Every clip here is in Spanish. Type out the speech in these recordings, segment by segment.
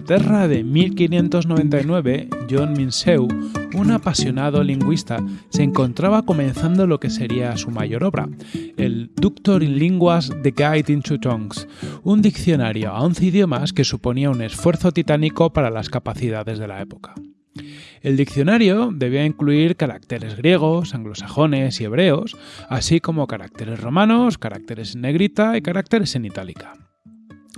Inglaterra de 1599, John Minshew, un apasionado lingüista, se encontraba comenzando lo que sería su mayor obra, el Doctor in Linguas The Guide into Tongues, un diccionario a 11 idiomas que suponía un esfuerzo titánico para las capacidades de la época. El diccionario debía incluir caracteres griegos, anglosajones y hebreos, así como caracteres romanos, caracteres en negrita y caracteres en itálica.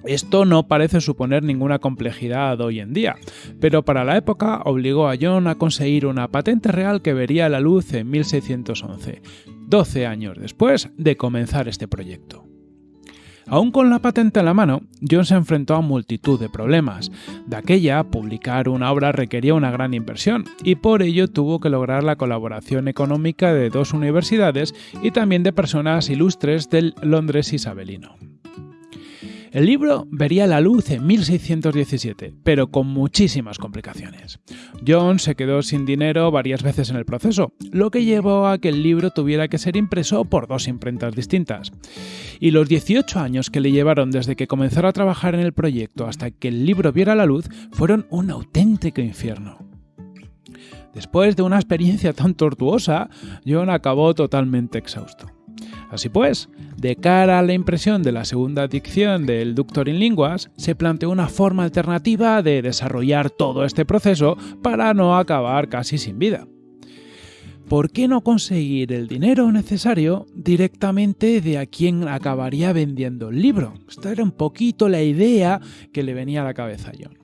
Esto no parece suponer ninguna complejidad hoy en día, pero para la época obligó a John a conseguir una patente real que vería la luz en 1611, 12 años después de comenzar este proyecto. Aún con la patente en la mano, John se enfrentó a multitud de problemas. De aquella, publicar una obra requería una gran inversión, y por ello tuvo que lograr la colaboración económica de dos universidades y también de personas ilustres del Londres isabelino. El libro vería la luz en 1617, pero con muchísimas complicaciones. John se quedó sin dinero varias veces en el proceso, lo que llevó a que el libro tuviera que ser impreso por dos imprentas distintas. Y los 18 años que le llevaron desde que comenzara a trabajar en el proyecto hasta que el libro viera la luz fueron un auténtico infierno. Después de una experiencia tan tortuosa, John acabó totalmente exhausto. Así pues, de cara a la impresión de la segunda dicción del Doctor in Linguas, se planteó una forma alternativa de desarrollar todo este proceso para no acabar casi sin vida. ¿Por qué no conseguir el dinero necesario directamente de a quien acabaría vendiendo el libro? Esta era un poquito la idea que le venía a la cabeza a John.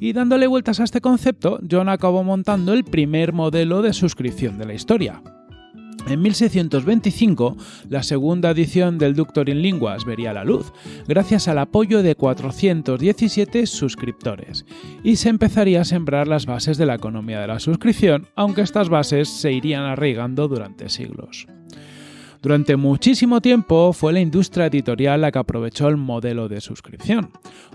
Y dándole vueltas a este concepto, John acabó montando el primer modelo de suscripción de la historia, en 1625, la segunda edición del Doctor in Linguas vería la luz, gracias al apoyo de 417 suscriptores, y se empezaría a sembrar las bases de la economía de la suscripción, aunque estas bases se irían arraigando durante siglos. Durante muchísimo tiempo fue la industria editorial la que aprovechó el modelo de suscripción.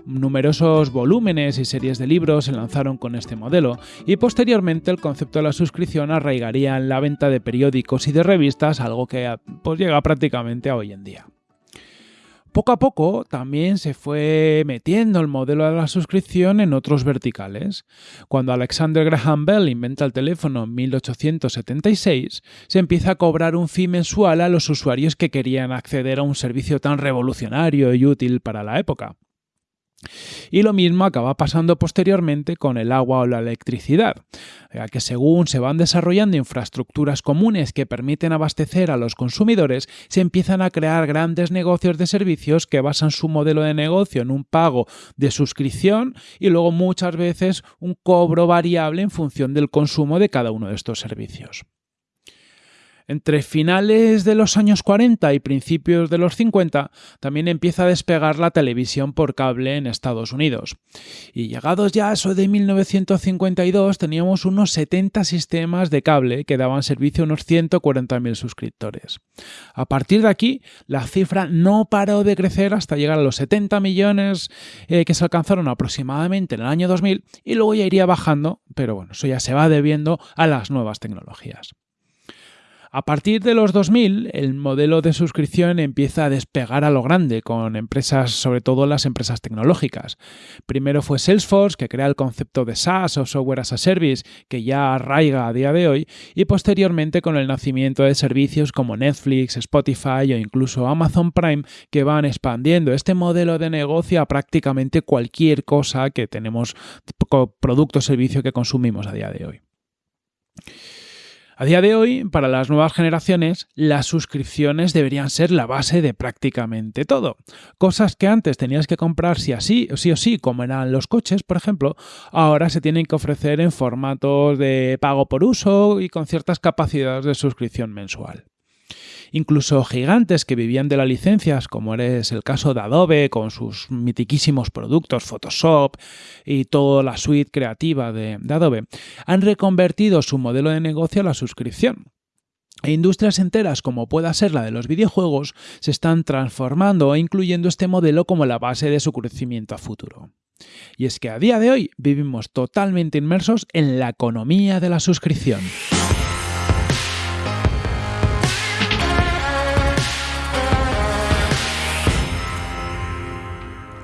Numerosos volúmenes y series de libros se lanzaron con este modelo y posteriormente el concepto de la suscripción arraigaría en la venta de periódicos y de revistas, algo que pues, llega prácticamente a hoy en día. Poco a poco también se fue metiendo el modelo de la suscripción en otros verticales. Cuando Alexander Graham Bell inventa el teléfono en 1876, se empieza a cobrar un fee mensual a los usuarios que querían acceder a un servicio tan revolucionario y útil para la época. Y lo mismo acaba pasando posteriormente con el agua o la electricidad, ya que según se van desarrollando infraestructuras comunes que permiten abastecer a los consumidores, se empiezan a crear grandes negocios de servicios que basan su modelo de negocio en un pago de suscripción y luego muchas veces un cobro variable en función del consumo de cada uno de estos servicios. Entre finales de los años 40 y principios de los 50 también empieza a despegar la televisión por cable en Estados Unidos. Y llegados ya a eso de 1952 teníamos unos 70 sistemas de cable que daban servicio a unos 140.000 suscriptores. A partir de aquí, la cifra no paró de crecer hasta llegar a los 70 millones eh, que se alcanzaron aproximadamente en el año 2000 y luego ya iría bajando, pero bueno, eso ya se va debiendo a las nuevas tecnologías. A partir de los 2000, el modelo de suscripción empieza a despegar a lo grande con empresas, sobre todo las empresas tecnológicas. Primero fue Salesforce, que crea el concepto de SaaS o Software as a Service, que ya arraiga a día de hoy, y posteriormente con el nacimiento de servicios como Netflix, Spotify o incluso Amazon Prime, que van expandiendo este modelo de negocio a prácticamente cualquier cosa que tenemos, producto o servicio que consumimos a día de hoy. A día de hoy, para las nuevas generaciones, las suscripciones deberían ser la base de prácticamente todo. Cosas que antes tenías que comprar sí, así, sí o sí, como eran los coches, por ejemplo, ahora se tienen que ofrecer en formatos de pago por uso y con ciertas capacidades de suscripción mensual. Incluso gigantes que vivían de las licencias, como es el caso de Adobe con sus mitiquísimos productos Photoshop y toda la suite creativa de, Adobe, han reconvertido su modelo de negocio a la suscripción. E industrias enteras, como pueda ser la de los videojuegos, se están transformando e incluyendo este modelo como la base de su crecimiento a futuro. Y es que a día de hoy vivimos totalmente inmersos en la economía de la suscripción.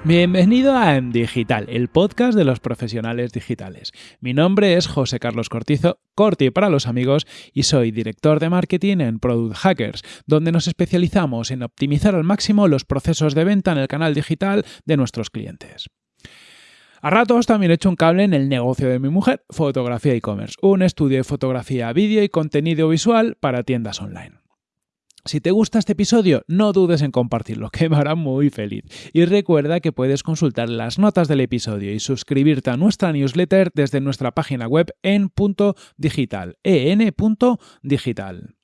Bienvenido a En Digital, el podcast de los profesionales digitales. Mi nombre es José Carlos Cortizo, Corti para los amigos, y soy director de marketing en Product Hackers, donde nos especializamos en optimizar al máximo los procesos de venta en el canal digital de nuestros clientes. A ratos también he hecho un cable en el negocio de mi mujer, fotografía e-commerce, un estudio de fotografía, vídeo y contenido visual para tiendas online. Si te gusta este episodio, no dudes en compartirlo, que me hará muy feliz. Y recuerda que puedes consultar las notas del episodio y suscribirte a nuestra newsletter desde nuestra página web en digital, en.digital.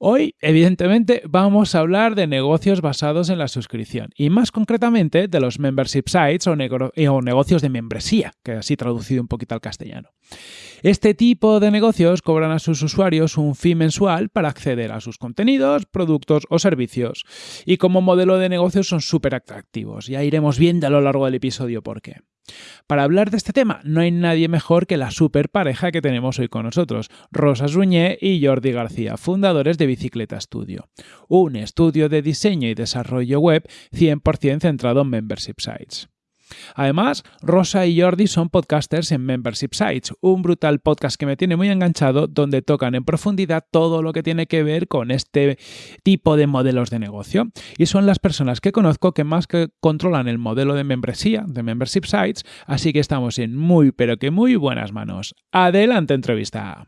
Hoy, evidentemente, vamos a hablar de negocios basados en la suscripción y más concretamente de los membership sites o, negocios de membresía, que así traducido un poquito al castellano. Este tipo de negocios cobran a sus usuarios un fee mensual para acceder a sus contenidos, productos o servicios y como modelo de negocio son súper atractivos. Ya iremos viendo a lo largo del episodio por qué. Para hablar de este tema, no hay nadie mejor que la super pareja que tenemos hoy con nosotros, Rosa Suñé y Jordi García, fundadores de Bicicleta Studio, un estudio de diseño y desarrollo web 100% centrado en membership sites. Además, Rosa y Jordi son podcasters en Membership Sites, un brutal podcast que me tiene muy enganchado donde tocan en profundidad todo lo que tiene que ver con este tipo de modelos de negocio. Y son las personas que conozco que más que controlan el modelo de membresía, de Membership Sites, así que estamos en muy pero que muy buenas manos. Adelante entrevista.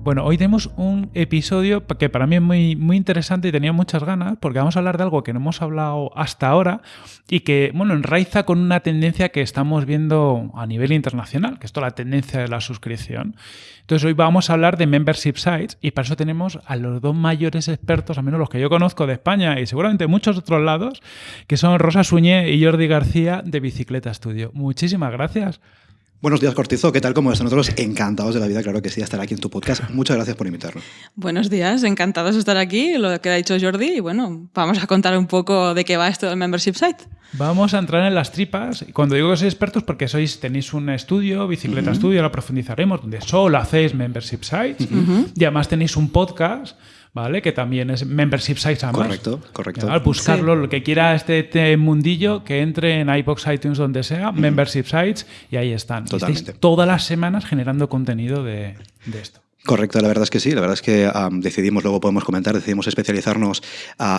Bueno, hoy tenemos un episodio que para mí es muy, muy interesante y tenía muchas ganas porque vamos a hablar de algo que no hemos hablado hasta ahora y que, bueno, enraiza con una tendencia que estamos viendo a nivel internacional, que es toda la tendencia de la suscripción. Entonces hoy vamos a hablar de membership sites y para eso tenemos a los dos mayores expertos, al menos los que yo conozco de España y seguramente muchos otros lados, que son Rosa Suñé y Jordi García de Bicicleta Studio. Muchísimas gracias. Buenos días, Cortizo. ¿Qué tal? ¿Cómo están nosotros? Encantados de la vida, claro que sí, estar aquí en tu podcast. Muchas gracias por invitarnos. Buenos días, encantados de estar aquí, lo que ha dicho Jordi. Y bueno, vamos a contar un poco de qué va esto del Membership Site. Vamos a entrar en las tripas. Cuando digo que sois expertos, porque sois, tenéis un estudio, Bicicleta Estudio, lo profundizaremos, donde solo hacéis Membership Sites. Y además tenéis un podcast ¿vale? Que también es membership sites además. Correcto, correcto. Al buscarlo, lo que quiera este, este, mundillo, que entre en iBox, iTunes, donde sea, membership sites, y ahí están. Totalmente. todas las semanas generando contenido de, esto. Correcto, la verdad es que sí, la verdad es que decidimos, luego podemos comentar, decidimos especializarnos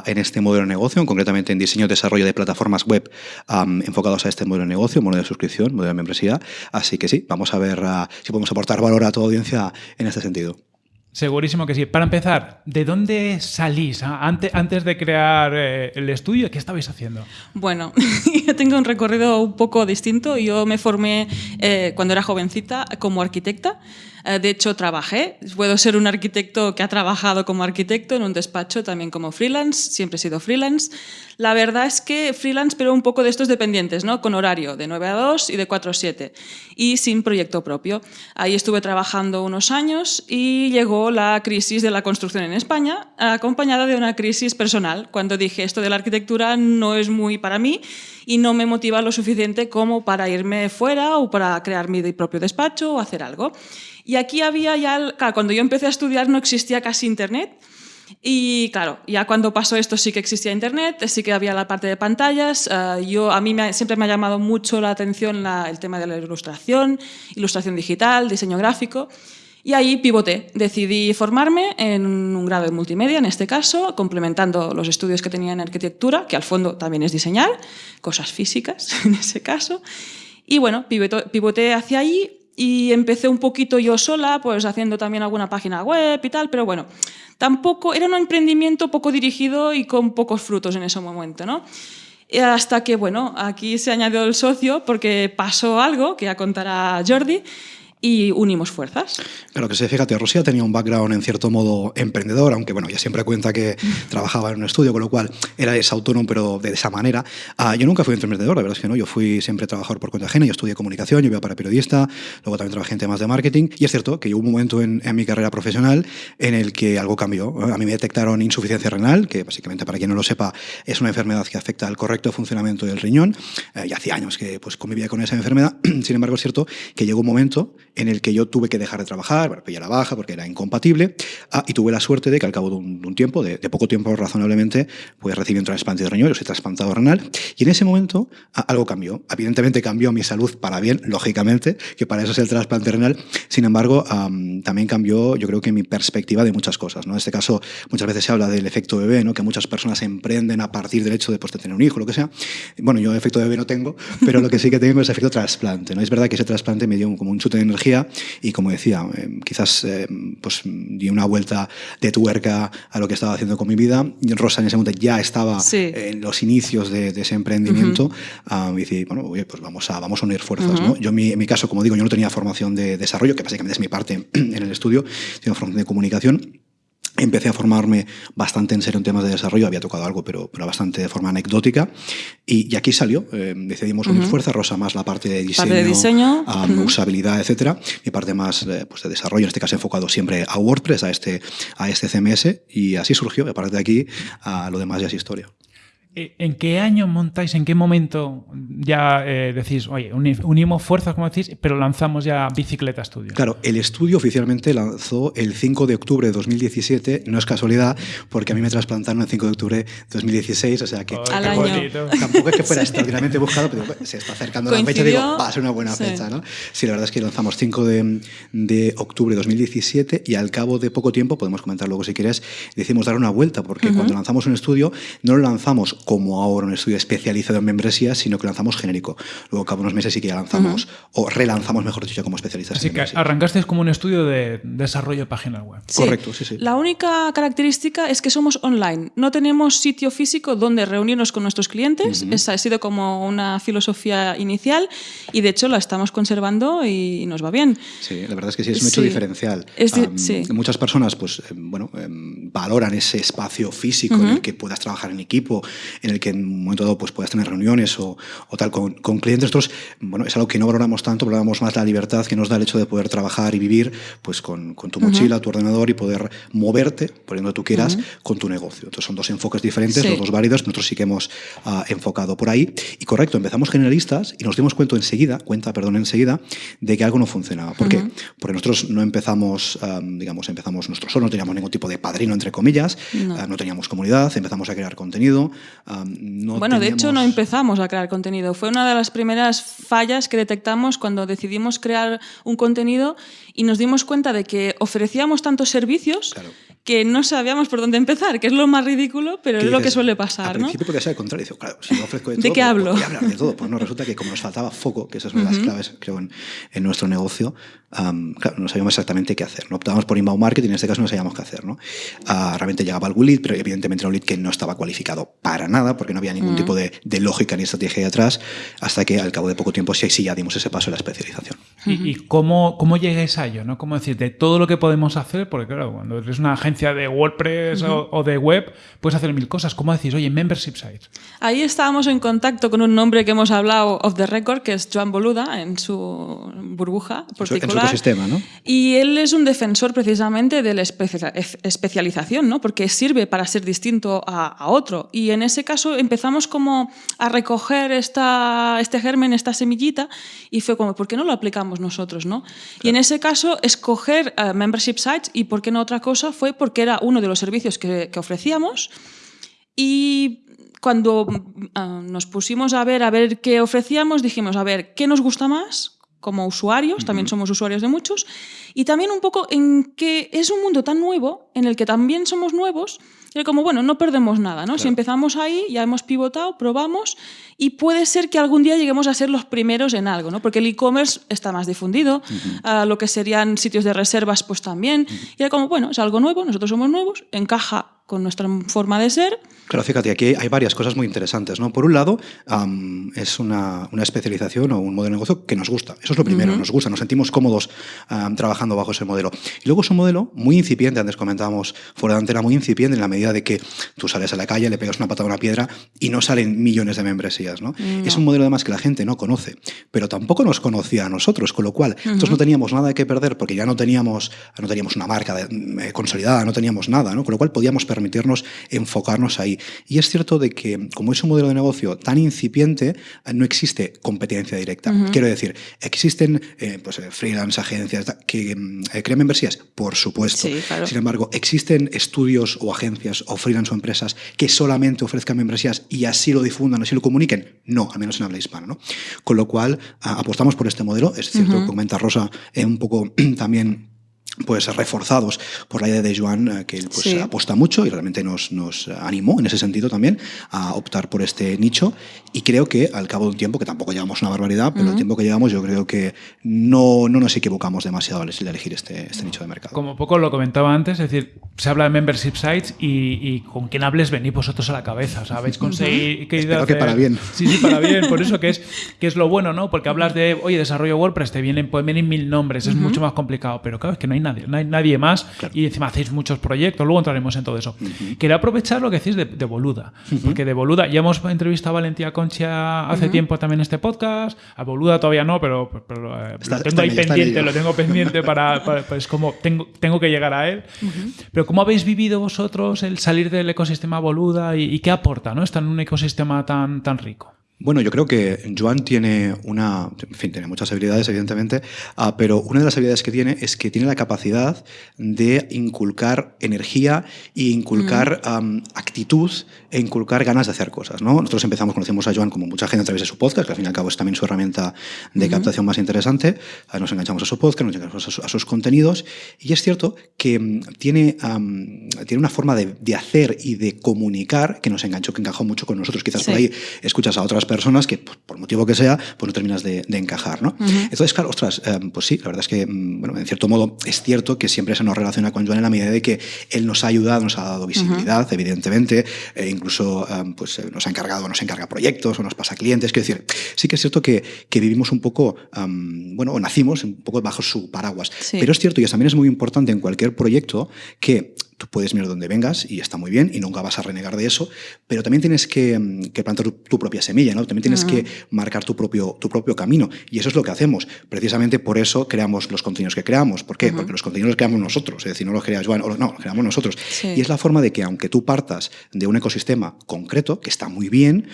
en este modelo de negocio, concretamente en diseño y desarrollo de plataformas web enfocados a este modelo de negocio, modelo de suscripción, modelo de membresía. Así que sí, vamos a ver si podemos aportar valor a tu audiencia en este sentido. Segurísimo que sí. Para empezar, ¿de dónde salís antes, antes de crear eh, el estudio? ¿Qué estabais haciendo? Bueno, yo tengo un recorrido un poco distinto. Yo me formé eh, cuando era jovencita como arquitecta. Eh, de hecho, trabajé. Puedo ser un arquitecto que ha trabajado como arquitecto en un despacho, también como freelance. Siempre he sido freelance. La verdad es que freelance, pero un poco de estos dependientes, ¿no? Con horario de 9 a 2 y de 4 a 7. Y sin proyecto propio. Ahí estuve trabajando unos años y llegó la crisis de la construcción en España, acompañada de una crisis personal, cuando dije esto de la arquitectura no es muy para mí y no me motiva lo suficiente como para irme fuera o para crear mi propio despacho o hacer algo. Y aquí había ya, claro, cuando yo empecé a estudiar no existía casi internet. Y claro, ya cuando pasó esto sí que existía internet, sí que había la parte de pantallas. Eh, yo, a mí siempre me ha llamado mucho la atención el tema de la ilustración, ilustración digital, diseño gráfico. Y ahí pivoté, decidí formarme en un grado de multimedia, en este caso, complementando los estudios que tenía en arquitectura, que al fondo también es diseñar, cosas físicas en ese caso. Y bueno, pivoté hacia ahí y empecé un poquito yo sola, pues haciendo también alguna página web y tal, pero bueno, tampoco, era un emprendimiento poco dirigido y con pocos frutos en ese momento, ¿no? hasta que, bueno, aquí se añadió el socio porque pasó algo, que ya contará Jordi, y unimos fuerzas. Claro que sí, fíjate, Rosía tenía un background en cierto modo emprendedor, aunque bueno, ya siempre cuenta que trabajaba en un estudio, con lo cual era autónomo, pero de esa manera. Ah, yo nunca fui emprendedor, la verdad es que no, yo fui siempre trabajador por cuenta ajena, yo estudié comunicación, yo iba para periodista, luego también trabajé en temas de marketing, y es cierto que hubo un momento en, mi carrera profesional en el que algo cambió. A mí me detectaron insuficiencia renal, que básicamente, para quien no lo sepa, es una enfermedad que afecta al correcto funcionamiento del riñón, eh, y hacía años que pues, convivía con esa enfermedad, sin embargo es cierto que llegó un momento en el que yo tuve que dejar de trabajar, bueno, la baja porque era incompatible, ah, y tuve la suerte de que al cabo de un, tiempo, de, poco tiempo razonablemente, pues recibí un trasplante de riñón, yo soy trasplantado renal, y en ese momento ah, algo cambió. Evidentemente cambió mi salud para bien, lógicamente, que para eso es el trasplante renal, sin embargo, también cambió, yo creo que mi perspectiva de muchas cosas. ¿no? En este caso, muchas veces se habla del efecto bebé, ¿no? que muchas personas emprenden a partir del hecho de, pues, de tener un hijo, lo que sea. Bueno, yo efecto bebé no tengo, pero lo que sí que tengo es efecto trasplante. ¿no? Es verdad que ese trasplante me dio como un chute de energía y, como decía, eh, quizás eh, pues, di una vuelta de tuerca a lo que estaba haciendo con mi vida. Rosa en ese momento ya estaba en los inicios de, ese emprendimiento y dije, bueno, pues vamos a, vamos a unir fuerzas. ¿no? Yo, en mi, caso, como digo, yo no tenía formación de desarrollo, que básicamente es mi parte en el estudio, tengo formación de comunicación Empecé a formarme bastante en serio en temas de desarrollo, había tocado algo, pero, pero bastante de forma anecdótica. Y, aquí salió, eh, decidimos unir fuerza, Rosa más la parte de diseño, de diseño. usabilidad, etcétera, mi parte más eh, pues de desarrollo, en este caso enfocado siempre a WordPress, a este, a este CMS, y así surgió. Y a partir de aquí, a lo demás ya es historia. Eh, ¿En qué año montáis, en qué momento ya eh, decís, oye, unimos fuerzas, como decís, pero lanzamos ya Bicicleta Studio? Claro, el estudio oficialmente lanzó el 5 de octubre de 2017, no es casualidad, porque a mí me trasplantaron el 5 de octubre de 2016, o sea que tampoco es que fuera extraordinariamente buscado, pero se está acercando la fecha, digo, va a ser una buena fecha, ¿no? Sí, la verdad es que lanzamos 5 de, de, octubre de 2017 y al cabo de poco tiempo, podemos comentar luego si quieres, decimos dar una vuelta, porque cuando lanzamos un estudio no lo lanzamos como ahora un estudio especializado en membresías, sino que lanzamos genérico. Luego, cada unos meses sí que ya lanzamos, o relanzamos, mejor dicho, como especialistas. Así que arrancaste como un estudio de desarrollo de páginas web. Correcto, sí, sí. La única característica es que somos online. No tenemos sitio físico donde reunirnos con nuestros clientes. Esa ha sido como una filosofía inicial y, de hecho, la estamos conservando y nos va bien. Sí, la verdad es que sí, es un hecho diferencial. Muchas personas, pues, eh, bueno, em, valoran ese espacio físico en el que puedas trabajar en equipo, en el que en un momento dado pues, puedas tener reuniones o, o tal con, con, clientes. Nosotros, bueno, es algo que no valoramos tanto, valoramos más la libertad que nos da el hecho de poder trabajar y vivir pues, con, con tu mochila, tu ordenador y poder moverte por donde tú quieras con tu negocio. Entonces son dos enfoques diferentes, los dos válidos. Nosotros sí que hemos uh, enfocado por ahí. Y correcto, empezamos generalistas y nos dimos cuenta enseguida, cuenta, perdón, enseguida, de que algo no funcionaba. ¿Por qué? Porque nosotros no empezamos, um, digamos, empezamos nosotros solo, no teníamos ningún tipo de padrino, entre comillas, no. Uh, no teníamos comunidad, empezamos a crear contenido, bueno, de hecho no empezamos a crear contenido. Fue una de las primeras fallas que detectamos cuando decidimos crear un contenido y nos dimos cuenta de que ofrecíamos tantos servicios que no sabíamos por dónde empezar, que es lo más ridículo, pero es lo que suele pasar. Al principio podría ser al contrario. Claro, si yo ofrezco de, ¿De qué pues, hablo? Voy hablar de todo. Pues no, resulta que como nos faltaba foco, que esas son las claves, creo, en, en nuestro negocio, claro, no sabíamos exactamente qué hacer. ¿no? Optábamos por inbound marketing, en este caso no sabíamos qué hacer. ¿no? Uh, realmente llegaba algún lead, pero evidentemente era un lead que no estaba cualificado para nada, porque no había ningún tipo de, de, lógica ni estrategia detrás, hasta que al cabo de poco tiempo sí, sí ya dimos ese paso de la especialización. ¿Y, y cómo, cómo llegues a ello? ¿no? ¿Cómo decir, de todo lo que podemos hacer? Porque claro, cuando eres una agencia de WordPress o, o, de web, puedes hacer mil cosas. ¿Cómo decís, oye, membership sites? Ahí estábamos en contacto con un nombre que hemos hablado off the record, que es Joan Boluda, en su burbuja particular. En su ecosistema, ¿no? Y él es un defensor precisamente de la especialización, ¿no? porque sirve para ser distinto a, a, otro. Y en ese caso empezamos como a recoger esta, este germen, esta semillita, y fue como, ¿por qué no lo aplicamos nosotros? ¿no? Claro. Y en ese caso, escoger uh, membership sites y por qué no otra cosa fue porque era uno de los servicios que, que ofrecíamos. Y cuando uh, nos pusimos a ver, a ver qué ofrecíamos, dijimos, a ver, ¿qué nos gusta más? como usuarios, también somos usuarios de muchos, y también un poco en que es un mundo tan nuevo, en el que también somos nuevos, y como, bueno, no perdemos nada, ¿no? Claro. Si empezamos ahí, ya hemos pivotado, probamos, y puede ser que algún día lleguemos a ser los primeros en algo, ¿no? Porque el e-commerce está más difundido, uh -huh. uh, lo que serían sitios de reservas, pues también, uh -huh. y era como, bueno, es algo nuevo, nosotros somos nuevos, encaja con nuestra forma de ser. Claro, fíjate, aquí hay varias cosas muy interesantes. ¿no? Por un lado, um, es una, una, especialización o un modelo de negocio que nos gusta. Eso es lo primero, uh -huh. nos gusta, nos sentimos cómodos um, trabajando bajo ese modelo. Y luego es un modelo muy incipiente, antes comentábamos fuera de antena, muy incipiente en la medida de que tú sales a la calle, le pegas una patada a una piedra y no salen millones de membresías. ¿no? Es un modelo además que la gente no conoce, pero tampoco nos conocía a nosotros, con lo cual nosotros no teníamos nada que perder porque ya no teníamos, no teníamos una marca eh, consolidada, no teníamos nada, ¿no? con lo cual podíamos permitirnos enfocarnos ahí. Y es cierto de que como es un modelo de negocio tan incipiente, no existe competencia directa. Quiero decir, existen eh, pues, freelance, agencias que mm, crean membresías, por supuesto. Sin embargo, existen estudios o agencias o freelance o empresas que solamente ofrezcan membresías y así lo difundan, así lo comuniquen. No, al menos en habla hispana. ¿no? Con lo cual, apostamos por este modelo. Es cierto, uh comenta Rosa, eh, un poco también pues reforzados por la idea de Joan, eh, que él pues, apuesta mucho y realmente nos, nos, animó en ese sentido también a optar por este nicho. Y creo que al cabo de un tiempo, que tampoco llevamos una barbaridad, pero el tiempo que llevamos yo creo que no, no nos equivocamos demasiado al elegir este, este, nicho de mercado. Como poco lo comentaba antes, es decir, se habla de membership sites y, con quien hables venís vosotros a la cabeza. O sea, habéis conseguido... Espero que para bien. Sí, sí, para bien. Por eso que es, que es lo bueno, ¿no? Porque hablas de, oye, desarrollo WordPress, te vienen, pueden venir mil nombres, es mucho más complicado. Pero claro, es que no hay nadie, más y encima hacéis muchos proyectos, luego entraremos en todo eso. Quería aprovechar lo que decís de, Boluda, porque de Boluda ya hemos entrevistado a Valentía Concha hace tiempo también este podcast, a Boluda todavía no, pero, eh, lo tengo ahí pendiente, lo tengo pendiente para, pues como tengo, tengo que llegar a él. Pero ¿cómo habéis vivido vosotros el salir del ecosistema Boluda y, qué aporta ¿no? estar en un ecosistema tan, tan rico? Bueno, yo creo que Joan tiene una, en fin, tiene muchas habilidades, evidentemente, ah, pero una de las habilidades que tiene es que tiene la capacidad de inculcar energía e inculcar actitud e inculcar ganas de hacer cosas. ¿no? Nosotros empezamos, conocimos a Joan como mucha gente a través de su podcast, que al fin y al cabo es también su herramienta de captación más interesante. Ah, nos enganchamos a su podcast, nos enganchamos a, sus contenidos, y es cierto que mm, tiene, tiene una forma de, de, hacer y de comunicar que nos enganchó, que encajó mucho con nosotros. Quizás por ahí escuchas a otras personas que, pues, por motivo que sea, pues no terminas de, encajar, ¿no? Entonces, claro, ostras, eh, pues sí, la verdad es que, mm, bueno, en cierto modo es cierto que siempre se nos relaciona con Joan en la medida de que él nos ha ayudado, nos ha dado visibilidad, evidentemente, e incluso eh, pues eh, nos ha encargado, nos encarga proyectos o nos pasa clientes, quiero decir, sí que es cierto que, que vivimos un poco, bueno, o nacimos un poco bajo su paraguas, pero es cierto y también es muy importante en cualquier proyecto que tú puedes mirar donde vengas y está muy bien y nunca vas a renegar de eso, pero también tienes que, mm, plantar tu, propia semilla, ¿no? También tienes que marcar tu propio, tu propio camino y eso es lo que hacemos. Precisamente por eso creamos los contenidos que creamos. ¿Por qué? Porque los contenidos los creamos nosotros, es decir, no los crea Joan, no, los creamos nosotros. Y es la forma de que aunque tú partas de un ecosistema concreto, que está muy bien,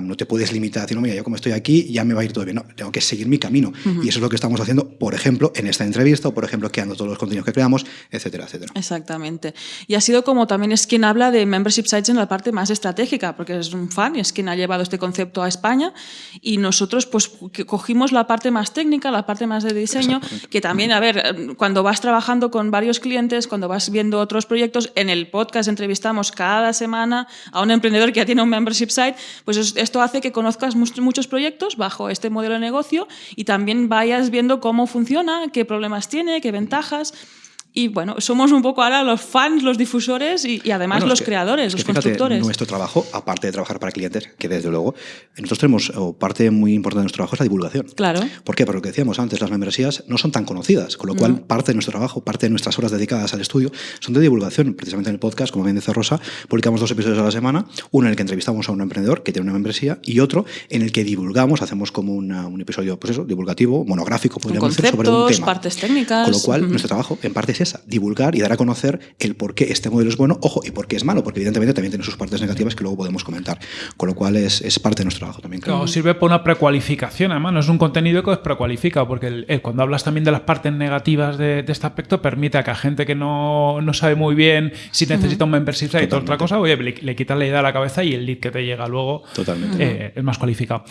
no te puedes limitar a decir, no, mira, yo como estoy aquí, ya me va a ir todo bien. No, tengo que seguir mi camino. Y eso es lo que estamos haciendo, por ejemplo, en esta entrevista o, por ejemplo, creando todos los contenidos que creamos, etcétera, etcétera. Exactamente. Y ha sido como también es quien habla de membership sites en la parte más estratégica, porque es un fan y es quien ha llevado este concepto a España. Y nosotros, pues, cogimos la parte más técnica, la parte más de diseño, que también, a ver, cuando vas trabajando con varios clientes, cuando vas viendo otros proyectos, en el podcast entrevistamos cada semana a un emprendedor que ya tiene un membership site, pues esto hace que conozcas muchos proyectos bajo este modelo de negocio y también vayas viendo cómo funciona, qué problemas tiene, qué ventajas. Y bueno, somos un poco ahora los fans, los difusores y, además los creadores, los constructores. Nuestro trabajo, aparte de trabajar para clientes, que desde luego, nosotros tenemos parte muy importante de nuestro trabajo es la divulgación. Claro. ¿Por qué? Porque lo que decíamos antes, las membresías no son tan conocidas, con lo cual parte de nuestro trabajo, parte de nuestras horas dedicadas al estudio son de divulgación. Precisamente en el podcast, como bien dice Rosa, publicamos dos episodios a la semana, uno en el que entrevistamos a un emprendedor que tiene una membresía y otro en el que divulgamos, hacemos como un episodio, pues eso, divulgativo, monográfico, podríamos decir, sobre un tema. partes técnicas. Con lo cual, nuestro trabajo en parte es divulgar y dar a conocer el por qué este modelo es bueno, ojo, y por qué es malo, porque evidentemente también tiene sus partes negativas que luego podemos comentar. Con lo cual es, es parte de nuestro trabajo también. Claro, sirve para una precualificación, además, no es un contenido que os precualifica, porque cuando hablas también de las partes negativas de, este aspecto, permite a que a gente que no, no sabe muy bien si necesita un membership site o otra cosa, oye, le, le quitas la idea a la cabeza y el lead que te llega luego eh, es más cualificado.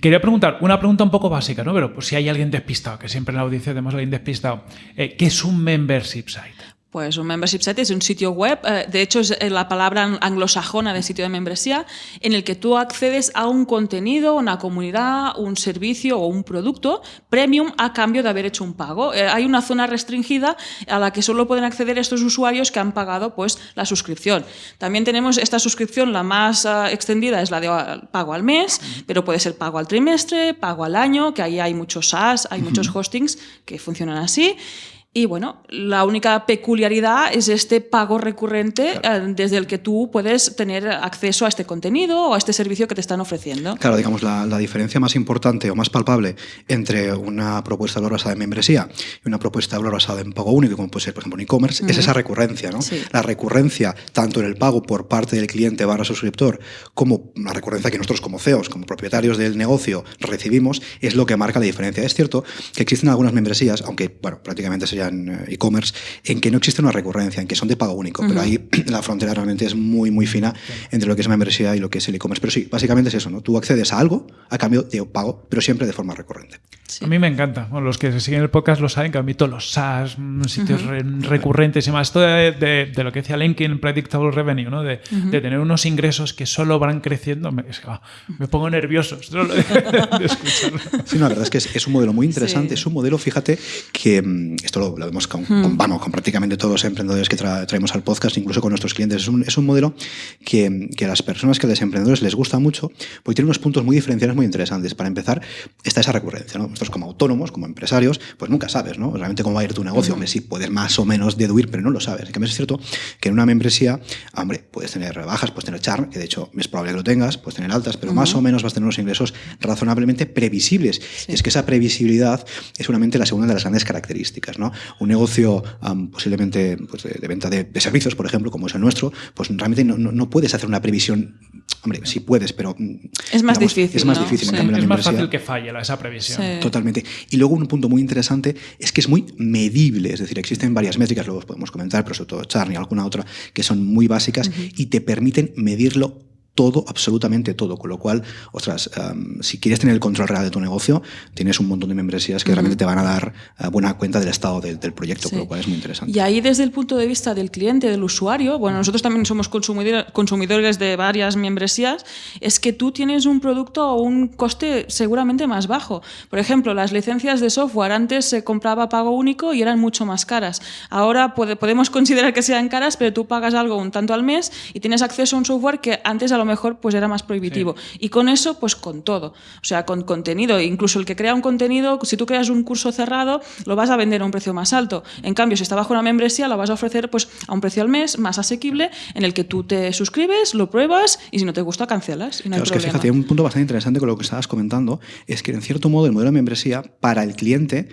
Quería preguntar, una pregunta un poco básica, ¿no? Pero pues, si hay alguien despistado, que siempre en la audiencia tenemos a alguien despistado, eh, ¿qué es un membership site? Pues un membership site es un sitio web, eh, de hecho es eh, la palabra anglosajona de sitio de membresía, en el que tú accedes a un contenido, una comunidad, un servicio o un producto premium a cambio de haber hecho un pago. Eh, hay una zona restringida a la que solo pueden acceder estos usuarios que han pagado pues, la suscripción. También tenemos esta suscripción, la más extendida es la de pago al mes, pero puede ser pago al trimestre, pago al año, que ahí hay muchos SaaS, hay muchos hostings que funcionan así. Y bueno, la única peculiaridad es este pago recurrente eh, desde el que tú puedes tener acceso a este contenido o a este servicio que te están ofreciendo. Claro, digamos, la, diferencia más importante o más palpable entre una propuesta de valor basada en membresía y una propuesta de valor basada en pago único, como puede ser, por ejemplo, en e-commerce, es esa recurrencia. ¿no? La recurrencia, tanto en el pago por parte del cliente barra suscriptor, como la recurrencia que nosotros como CEOs, como propietarios del negocio, recibimos, es lo que marca la diferencia. Es cierto que existen algunas membresías, aunque bueno, prácticamente serían eh, e-commerce, en que no existe una recurrencia, en que son de pago único, pero ahí la frontera realmente es muy, muy fina entre lo que es membresía y lo que es el e-commerce. Pero sí, básicamente es eso, ¿no? Tú accedes a algo a cambio de pago, pero siempre de forma recurrente. A mí me encanta. los que se siguen el podcast lo saben que a mí todos los SaaS, mm, sitios recurrentes y más, esto de, lo que decía Linkin, Predictable Revenue, ¿no? de, tener unos ingresos que solo van creciendo, me, ah, pongo nervioso solo de, escucharlo. Sí, la verdad es que es, un modelo muy interesante. Es un modelo, fíjate, que mm, esto lo, vemos con, vamos, con prácticamente todos los emprendedores que traemos al podcast, incluso con nuestros clientes. Es un, es un modelo que, que, a las personas, que a los emprendedores les gusta mucho, porque tiene unos puntos muy diferenciales muy interesantes. Para empezar, está esa recurrencia. ¿no? Nosotros como autónomos, como empresarios, pues nunca sabes, ¿no? Realmente cómo va a ir tu negocio. Hombre, sí, puedes más o menos deduir, pero no lo sabes. En cambio, es cierto que en una membresía, hombre, puedes tener rebajas, puedes tener char, que de hecho es probable que lo tengas, puedes tener altas, pero más o menos vas a tener unos ingresos razonablemente previsibles. Y es que esa previsibilidad es solamente la segunda de las grandes características, ¿no? Un negocio posiblemente pues, de, venta de, servicios, por ejemplo, como es el nuestro, pues realmente no, no, puedes hacer una previsión. Hombre, sí puedes, pero. Mm, es más difícil. Es más difícil. es más fácil que falle esa previsión. Totalmente. Y luego un punto muy interesante es que es muy medible. Es decir, existen varias métricas, luego podemos comentar, pero sobre todo Charny y alguna otra, que son muy básicas y te permiten medirlo todo, absolutamente todo. Con lo cual, ostras, si quieres tener el control real de tu negocio, tienes un montón de membresías que realmente te van a dar eh, buena cuenta del estado del proyecto, con lo cual es muy interesante. Y ahí desde el punto de vista del cliente, del usuario, bueno, nosotros también somos consumidores de varias membresías, es que tú tienes un producto a un coste seguramente más bajo. Por ejemplo, las licencias de software antes se compraba pago único y eran mucho más caras. Ahora podemos considerar que sean caras, pero tú pagas algo un tanto al mes y tienes acceso a un software que antes a lo mejor pues era más prohibitivo. Y con eso, pues con todo. O sea, con contenido. Incluso el que crea un contenido, si tú creas un curso cerrado, lo vas a vender a un precio más alto. En cambio, si está bajo una membresía, lo vas a ofrecer pues a un precio al mes más asequible, en el que tú te suscribes, lo pruebas y si no te gusta, cancelas. Y no es que fíjate, un punto bastante interesante con lo que estabas comentando es que en cierto modo el modelo de membresía para el cliente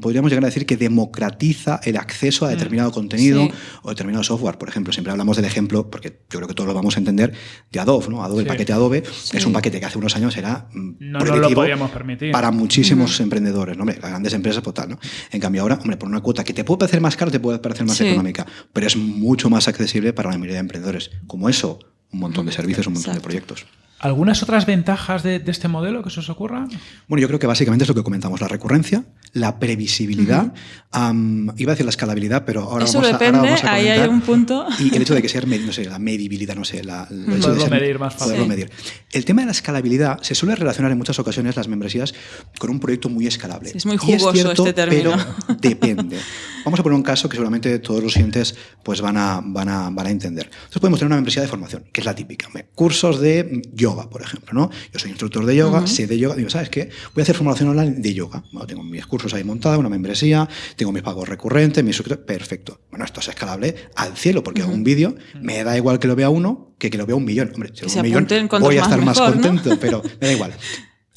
podríamos llegar a decir que democratiza el acceso a mm. determinado contenido o determinado software. Por ejemplo, siempre hablamos del ejemplo, porque yo creo que todos lo vamos a entender, de Adobe. ¿no? Adobe, el paquete Adobe, es un paquete que hace unos años era mm, no, lo permitir. para muchísimos emprendedores, ¿no? Hombre, las grandes empresas, pues tal, ¿no? En cambio ahora, hombre, por una cuota que te puede parecer más cara, te puede parecer más económica, pero es mucho más accesible para la mayoría de emprendedores. Como eso, un montón de servicios, un montón de proyectos. ¿Algunas otras ventajas de, este modelo que se os ocurra? Bueno, yo creo que básicamente es lo que comentamos, la recurrencia, la previsibilidad, iba a decir la escalabilidad, pero ahora, Eso vamos, a, depende, ahora ahí hay un punto. Y el hecho de que sea, no sé, la medibilidad, no sé, la, el hecho de medir más fácil. medir. El tema de la escalabilidad se suele relacionar en muchas ocasiones las membresías con un proyecto muy escalable. es muy jugoso este término. Pero depende. Vamos a poner un caso que seguramente todos los siguientes pues van a, van a, van a entender. Entonces podemos tener una membresía de formación, que es la típica. Cursos de yoga, por ejemplo. ¿no? Yo soy instructor de yoga, sé de yoga. Digo, ¿sabes qué? Voy a hacer formación online de yoga. tengo mis cursos ahí montados, una membresía, tengo mis pagos recurrentes, mis Perfecto. Bueno, esto es escalable al cielo, porque un vídeo me da igual que lo vea uno que que lo vea un millón. Hombre, si un millón voy a estar más, contento, pero me da igual.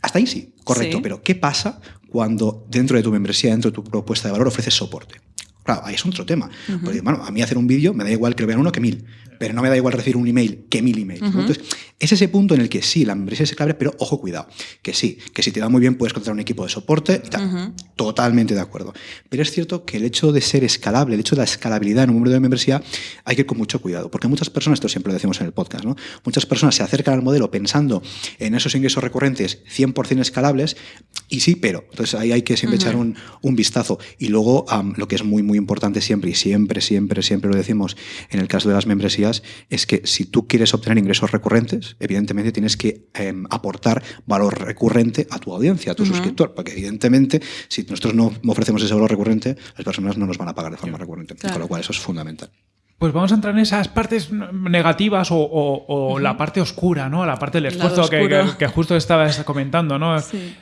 Hasta ahí sí, correcto. Pero ¿qué pasa cuando dentro de tu membresía, dentro de tu propuesta de valor, ofreces soporte? Claro, ahí es otro tema. Porque, bueno, a mí hacer un vídeo me da igual que lo vean uno que mil pero no me da igual recibir un email que mil emails. Entonces, es ese punto en el que sí, la membresía es escalable, pero ojo, cuidado, que sí, que si te va muy bien puedes contratar un equipo de soporte y tal. Totalmente de acuerdo. Pero es cierto que el hecho de ser escalable, el hecho de la escalabilidad en un número de membresía, hay que ir con mucho cuidado, porque muchas personas, esto siempre lo decimos en el podcast, ¿no? muchas personas se acercan al modelo pensando en esos ingresos recurrentes 100% escalables y sí, pero. Entonces ahí hay que siempre echar un, un, vistazo. Y luego, lo que es muy, muy importante siempre, y siempre, siempre, siempre lo decimos en el caso de las membresías, es que si tú quieres obtener ingresos recurrentes, evidentemente tienes que em, aportar valor recurrente a tu audiencia, a tu suscriptor, porque evidentemente si nosotros no ofrecemos ese valor recurrente, las personas no nos van a pagar de forma recurrente, con lo cual eso es fundamental. Pues vamos a entrar en esas partes negativas o, la parte oscura, ¿no? La parte del esfuerzo que, justo estabas comentando, ¿no?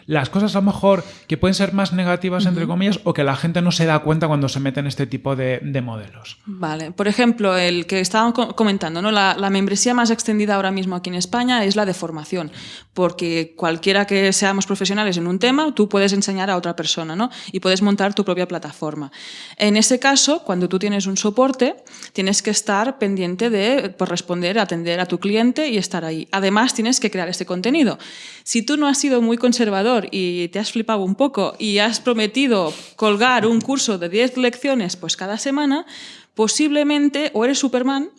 Las cosas a lo mejor que pueden ser más negativas, entre comillas, o que la gente no se da cuenta cuando se mete en este tipo de, modelos. Vale. Por ejemplo, el que estábamos comentando, ¿no? La, la, membresía más extendida ahora mismo aquí en España es la de formación, porque cualquiera que seamos profesionales en un tema, tú puedes enseñar a otra persona, ¿no? Y puedes montar tu propia plataforma. En ese caso, cuando tú tienes un soporte, tienes que estar pendiente de por responder, atender a tu cliente y estar ahí. Además, tienes que crear este contenido. Si tú no has sido muy conservador y te has flipado un poco y has prometido colgar un curso de 10 lecciones pues cada semana, posiblemente o eres Superman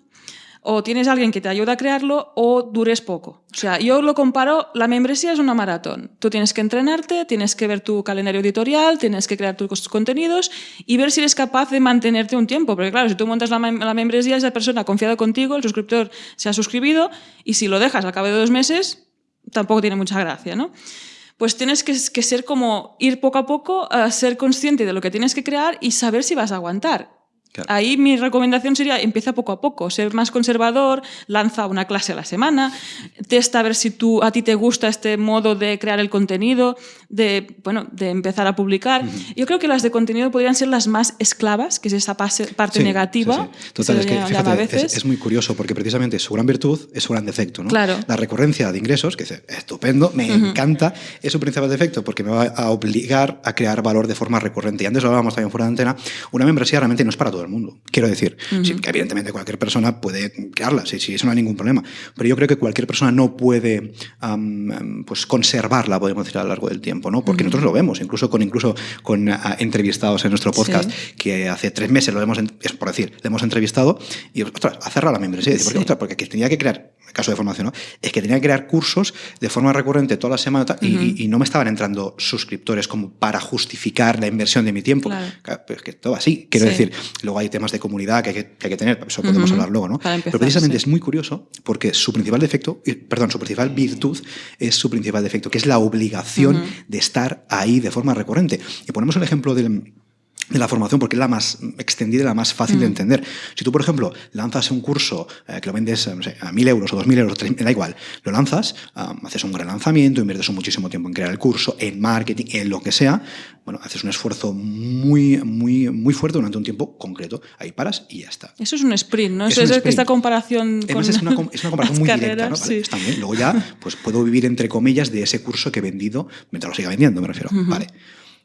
o tienes alguien que te ayuda a crearlo o dures poco. O sea, yo lo comparo, la membresía es una maratón. Tú tienes que entrenarte, tienes que ver tu calendario editorial, tienes que crear tus contenidos y ver si eres capaz de mantenerte un tiempo. Porque claro, si tú montas la, membresía, esa persona ha confiado contigo, el suscriptor se ha suscribido y si lo dejas al cabo de dos meses, tampoco tiene mucha gracia, ¿no? Pues tienes que, que ser como ir poco a poco, a ser consciente de lo que tienes que crear y saber si vas a aguantar. Ahí mi recomendación sería empieza poco a poco, ser más conservador, lanza una clase a la semana, testa a ver si tú, a ti te gusta este modo de crear el contenido, de, bueno, de empezar a publicar. Yo creo que las de contenido podrían ser las más esclavas, que es esa parte negativa. Total, es que fíjate, Es, muy curioso porque precisamente su gran virtud es su gran defecto. ¿no? Claro. La recurrencia de ingresos, que es estupendo, me encanta, es su principal defecto porque me va a obligar a crear valor de forma recurrente. Y antes lo hablábamos también fuera de antena, una membresía realmente no es para todo el mundo. Quiero decir, que evidentemente cualquier persona puede crearla, sí, sí, eso no hay ningún problema. Pero yo creo que cualquier persona no puede pues conservarla, podemos decir, a lo largo del tiempo, ¿no? Porque nosotros lo vemos, incluso con, incluso con ah, entrevistados en nuestro podcast, que hace tres meses lo hemos, es por decir, le hemos entrevistado y, ostras, ha cerrado la membresía. ¿Por qué? Porque tenía que crear, caso de formación, ¿no? Es que tenía que crear cursos de forma recurrente toda la semana y, no me estaban entrando suscriptores como para justificar la inversión de mi tiempo. pero es que todo así. Quiero decir, luego hay temas de comunidad que hay que, tener, eso podemos hablar luego, ¿no? Pero precisamente es muy curioso porque su principal defecto, perdón, su principal virtud es su principal defecto, que es la obligación de estar ahí de forma recurrente. Y ponemos el ejemplo del de la formación porque es la más extendida y la más fácil de mm. entender. Si tú, por ejemplo, lanzas un curso eh, que lo vendes no sé, a mil euros o dos mil euros, da igual, lo lanzas, haces un gran lanzamiento, inviertes muchísimo tiempo en crear el curso, en marketing, en lo que sea, bueno, haces un esfuerzo muy, muy, muy fuerte durante un tiempo concreto, ahí paras y ya está. Eso es un sprint, ¿no? Eso es, esta comparación con es, una, es una comparación muy directa, ¿no? Está bien. Luego ya pues puedo vivir entre comillas de ese curso que he vendido mientras lo siga vendiendo, me refiero. Vale.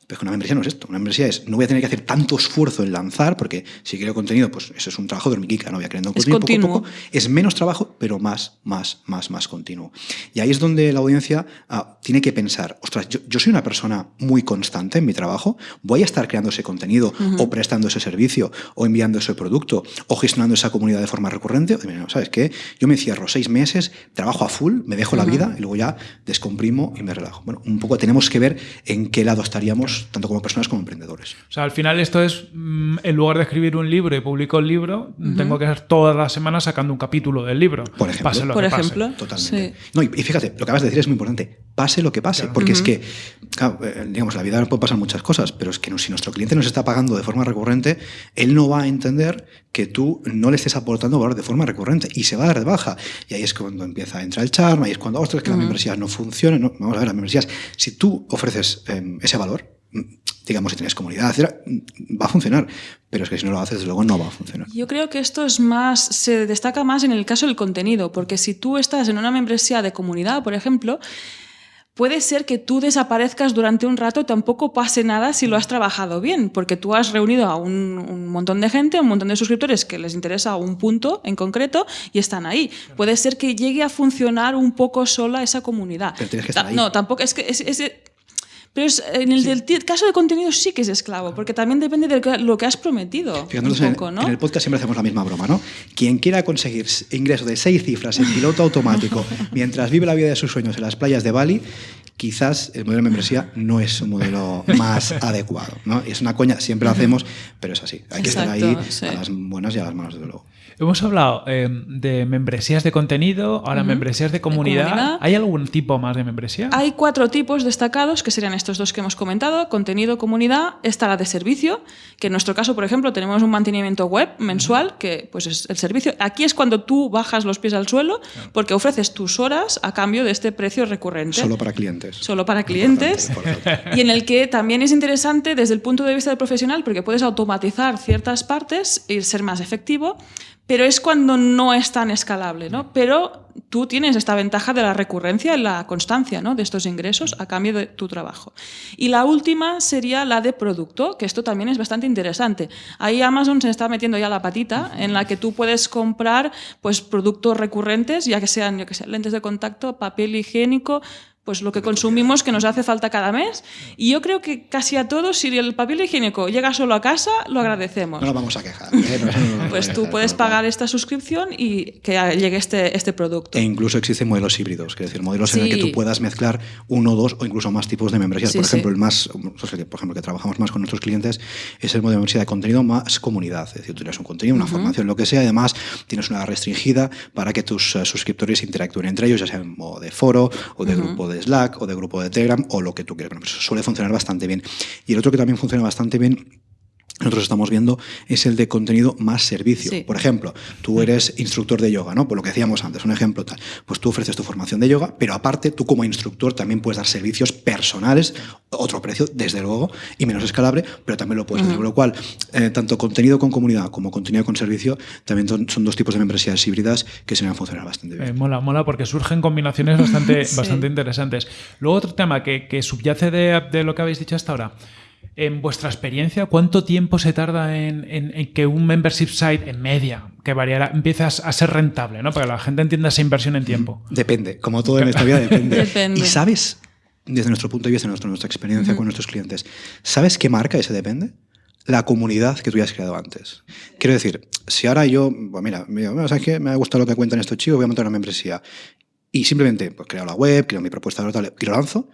Pero es que una membresía no es esto. Una membresía es, no voy a tener que hacer tanto esfuerzo en lanzar, porque si quiero contenido, pues eso es un trabajo de hormiguica, no voy a creando contenido poco a poco. Es menos trabajo, pero más, más, más, más continuo. Y ahí es donde la audiencia ah, tiene que pensar, ostras, yo, soy una persona muy constante en mi trabajo, voy a estar creando ese contenido, o prestando ese servicio, o enviando ese producto, o gestionando esa comunidad de forma recurrente. ¿Sabes qué? Yo me cierro seis meses, trabajo a full, me dejo la vida y luego ya descomprimo y me relajo. Bueno, un poco tenemos que ver en qué lado estaríamos tanto como personas como emprendedores. O sea, al final esto es, mm, en lugar de escribir un libro y publico el libro, tengo que estar todas las semanas sacando un capítulo del libro. Por ejemplo. Pase lo Por que ejemplo. Totalmente. No, y, fíjate, lo que acabas de decir es muy importante. Pase lo que pase. Porque es que, claro, eh, digamos, la vida puede pasar muchas cosas, pero es que si nuestro cliente nos está pagando de forma recurrente, él no va a entender que tú no le estés aportando valor de forma recurrente y se va a dar de baja. Y ahí es cuando empieza a entrar el charma, y es cuando, ostras, que las membresías no funcionan. No, vamos a ver, las membresías, si tú ofreces em, ese valor, digamos, si tienes comunidad, va a funcionar. Pero es que si no lo haces, luego no va a funcionar. Yo creo que esto es más, se destaca más en el caso del contenido, porque si tú estás en una membresía de comunidad, por ejemplo, puede ser que tú desaparezcas durante un rato y tampoco pase nada si lo has trabajado bien, porque tú has reunido a un, montón de gente, un montón de suscriptores que les interesa un punto en concreto y están ahí. Puede ser que llegue a funcionar un poco sola esa comunidad. Pero tienes que estar ahí. No, tampoco es que es, pero en el del caso de contenido sí que es esclavo, porque también depende de lo que has prometido. un poco, ¿no? en, el podcast siempre hacemos la misma broma, ¿no? Quien quiera conseguir ingresos de seis cifras en piloto automático mientras vive la vida de sus sueños en las playas de Bali, quizás el modelo de membresía no es un modelo más adecuado. ¿no? Es una coña, siempre lo hacemos, pero es así. Hay que estar ahí a las buenas y a las malas, desde luego. Hemos hablado eh, de membresías de contenido, ahora membresías de comunidad. ¿Hay algún tipo más de membresía? Hay cuatro tipos destacados, que serían estos dos que hemos comentado, contenido, comunidad. Está la de servicio, que en nuestro caso, por ejemplo, tenemos un mantenimiento web mensual, que pues es el servicio. Aquí es cuando tú bajas los pies al suelo, porque ofreces tus horas a cambio de este precio recurrente. Solo para clientes. Solo para clientes. y en el que también es interesante desde el punto de vista del profesional, porque puedes automatizar ciertas partes y ser más efectivo pero es cuando no es tan escalable, ¿no? Pero tú tienes esta ventaja de la recurrencia y la constancia ¿no? de estos ingresos a cambio de tu trabajo. Y la última sería la de producto, que esto también es bastante interesante. Ahí Amazon se está metiendo ya la patita en la que tú puedes comprar pues, productos recurrentes, ya que sean yo que sé, lentes de contacto, papel higiénico, pues lo que consumimos que nos hace falta cada mes. Y yo creo que casi a todos, si el papel higiénico llega solo a casa, lo agradecemos. No nos vamos a quejar. ¿eh? pues tú puedes pagar esta suscripción y que llegue este, este producto. E incluso existen modelos híbridos, es decir, modelos en el que tú puedas mezclar uno, dos o incluso más tipos de membresías. por ejemplo, el más, por ejemplo, que trabajamos más con nuestros clientes es el modelo de membresía de contenido más comunidad. Es decir, tú tienes un contenido, una formación, lo que sea, además tienes una restringida para que tus eh, suscriptores interactúen entre ellos, ya sea en modo de foro o de grupo de Slack o de grupo de Telegram o lo que tú quieras. Pues suele funcionar bastante bien. Y el otro que también funciona bastante bien nosotros estamos viendo es el de contenido más servicio. Por ejemplo, tú eres instructor de yoga, ¿no? Por lo que decíamos antes, un ejemplo tal. Pues tú ofreces tu formación de yoga, pero aparte tú como instructor también puedes dar servicios personales, otro precio, desde luego, y menos escalable, pero también lo puedes hacer. Con lo cual, eh, tanto contenido con comunidad como contenido con servicio también son, dos tipos de membresías híbridas que se van a funcionar bastante bien. Eh, mola, mola, porque surgen combinaciones bastante, bastante interesantes. Luego otro tema que, que subyace de, de lo que habéis dicho hasta ahora en vuestra experiencia, ¿cuánto tiempo se tarda en, que un membership site en media, que variará, empiece a ser rentable, ¿no? Para que la gente entienda esa inversión en tiempo. Depende, como todo en esta vida depende. Y sabes, desde nuestro punto de vista, nuestra, nuestra experiencia con nuestros clientes, ¿sabes qué marca ese depende? La comunidad que tú ya has creado antes. Quiero decir, si ahora yo, pues mira, ¿sabes qué? Me ha gustado lo que cuentan estos chicos, voy a montar una membresía. Y simplemente pues, creo la web, creo mi propuesta y lo lanzo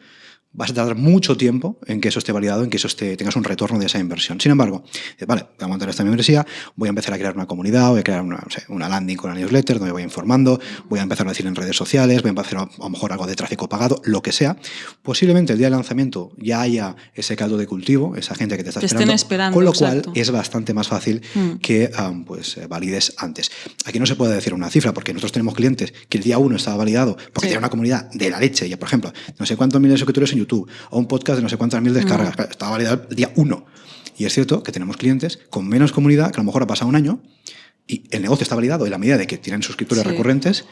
vas a tardar mucho tiempo en que eso esté validado, en que eso esté, tengas un retorno de esa inversión. Sin embargo, vale, voy a montar esta membresía, voy a empezar a crear una comunidad, voy a crear una, una landing con una newsletter donde voy informando, voy a empezar a decir en redes sociales, voy a empezar a, a lo mejor algo de tráfico pagado, lo que sea. Posiblemente el día del lanzamiento ya haya ese caldo de cultivo, esa gente que te está esperando, con lo cual es bastante más fácil mm. que pues, eh, valides antes. Aquí no se puede decir una cifra porque nosotros tenemos clientes que el día uno estaba validado porque tiene una comunidad de la leche, ya por ejemplo, no sé cuántos miles de suscriptores en YouTube o un podcast de no sé cuántas mil descargas. Estaba validado el día uno. Y es cierto que tenemos clientes con menos comunidad, que a lo mejor ha pasado un año, y el negocio está validado en la medida de que tienen suscriptores recurrentes,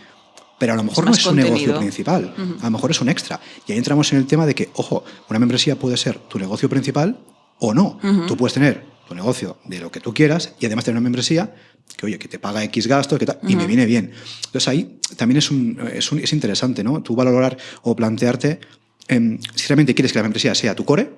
pero a lo mejor no es su negocio principal, a lo mejor es un extra. Y ahí entramos en el tema de que, ojo, una membresía puede ser tu negocio principal o no. Tú puedes tener tu negocio de lo que tú quieras y además tener una membresía que, oye, que te paga X gastos que y me viene bien. Entonces ahí también es, un, es, un, es interesante, ¿no? Tú valorar o plantearte Em, si realmente quieres que la membresía sea tu core,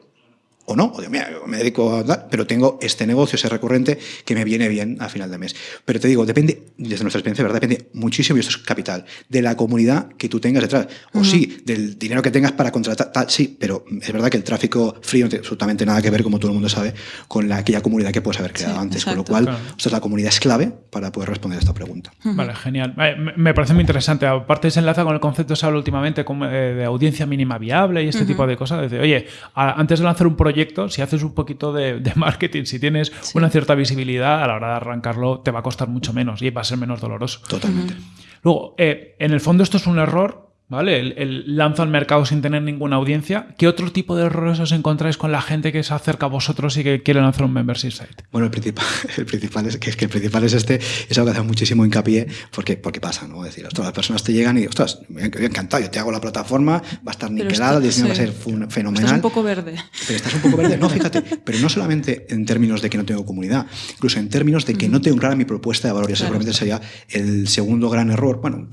o no, o de, mira, me dedico a dar, pero tengo este negocio, ese recurrente que me viene bien a final de mes. Pero te digo, depende, desde nuestra experiencia, ¿verdad? Depende muchísimo, y esto es capital, de la comunidad que tú tengas detrás. O sí, del dinero que tengas para contratar, tal, sí, pero es verdad que el tráfico frío no tiene absolutamente nada que ver, como todo el mundo sabe, con la, aquella comunidad que puedes haber creado antes. Con lo cual, la comunidad es clave para poder responder a esta pregunta. Vale, genial. Eh, me parece muy interesante. Aparte, se enlaza con el concepto que se habla últimamente eh, de audiencia mínima viable y este tipo de cosas. Desde, oye, antes de lanzar un proyecto, si haces un poquito de, marketing, si tienes una cierta visibilidad, a la hora de arrancarlo te va a costar mucho menos y va a ser menos doloroso. Totalmente. Luego, eh, en el fondo esto es un error ¿Vale? El, lanzo al mercado sin tener ninguna audiencia. ¿Qué otro tipo de errores os encontráis con la gente que se acerca a vosotros y que quiere lanzar un membership site? Bueno, el principal, el principal es que, es que el principal es este, es algo que hace muchísimo hincapié porque, porque pasa, ¿no? Es decir, ostras, las personas te llegan y, ostras, me encantado, yo te hago la plataforma, va a estar niquelado, el diseño va a ser fenomenal. Estás un poco verde. Pero estás un poco verde, no, fíjate, pero no solamente en términos de que no tengo comunidad, incluso en términos de que no tengo clara mi propuesta de valor, y seguramente sería el segundo gran error. Bueno,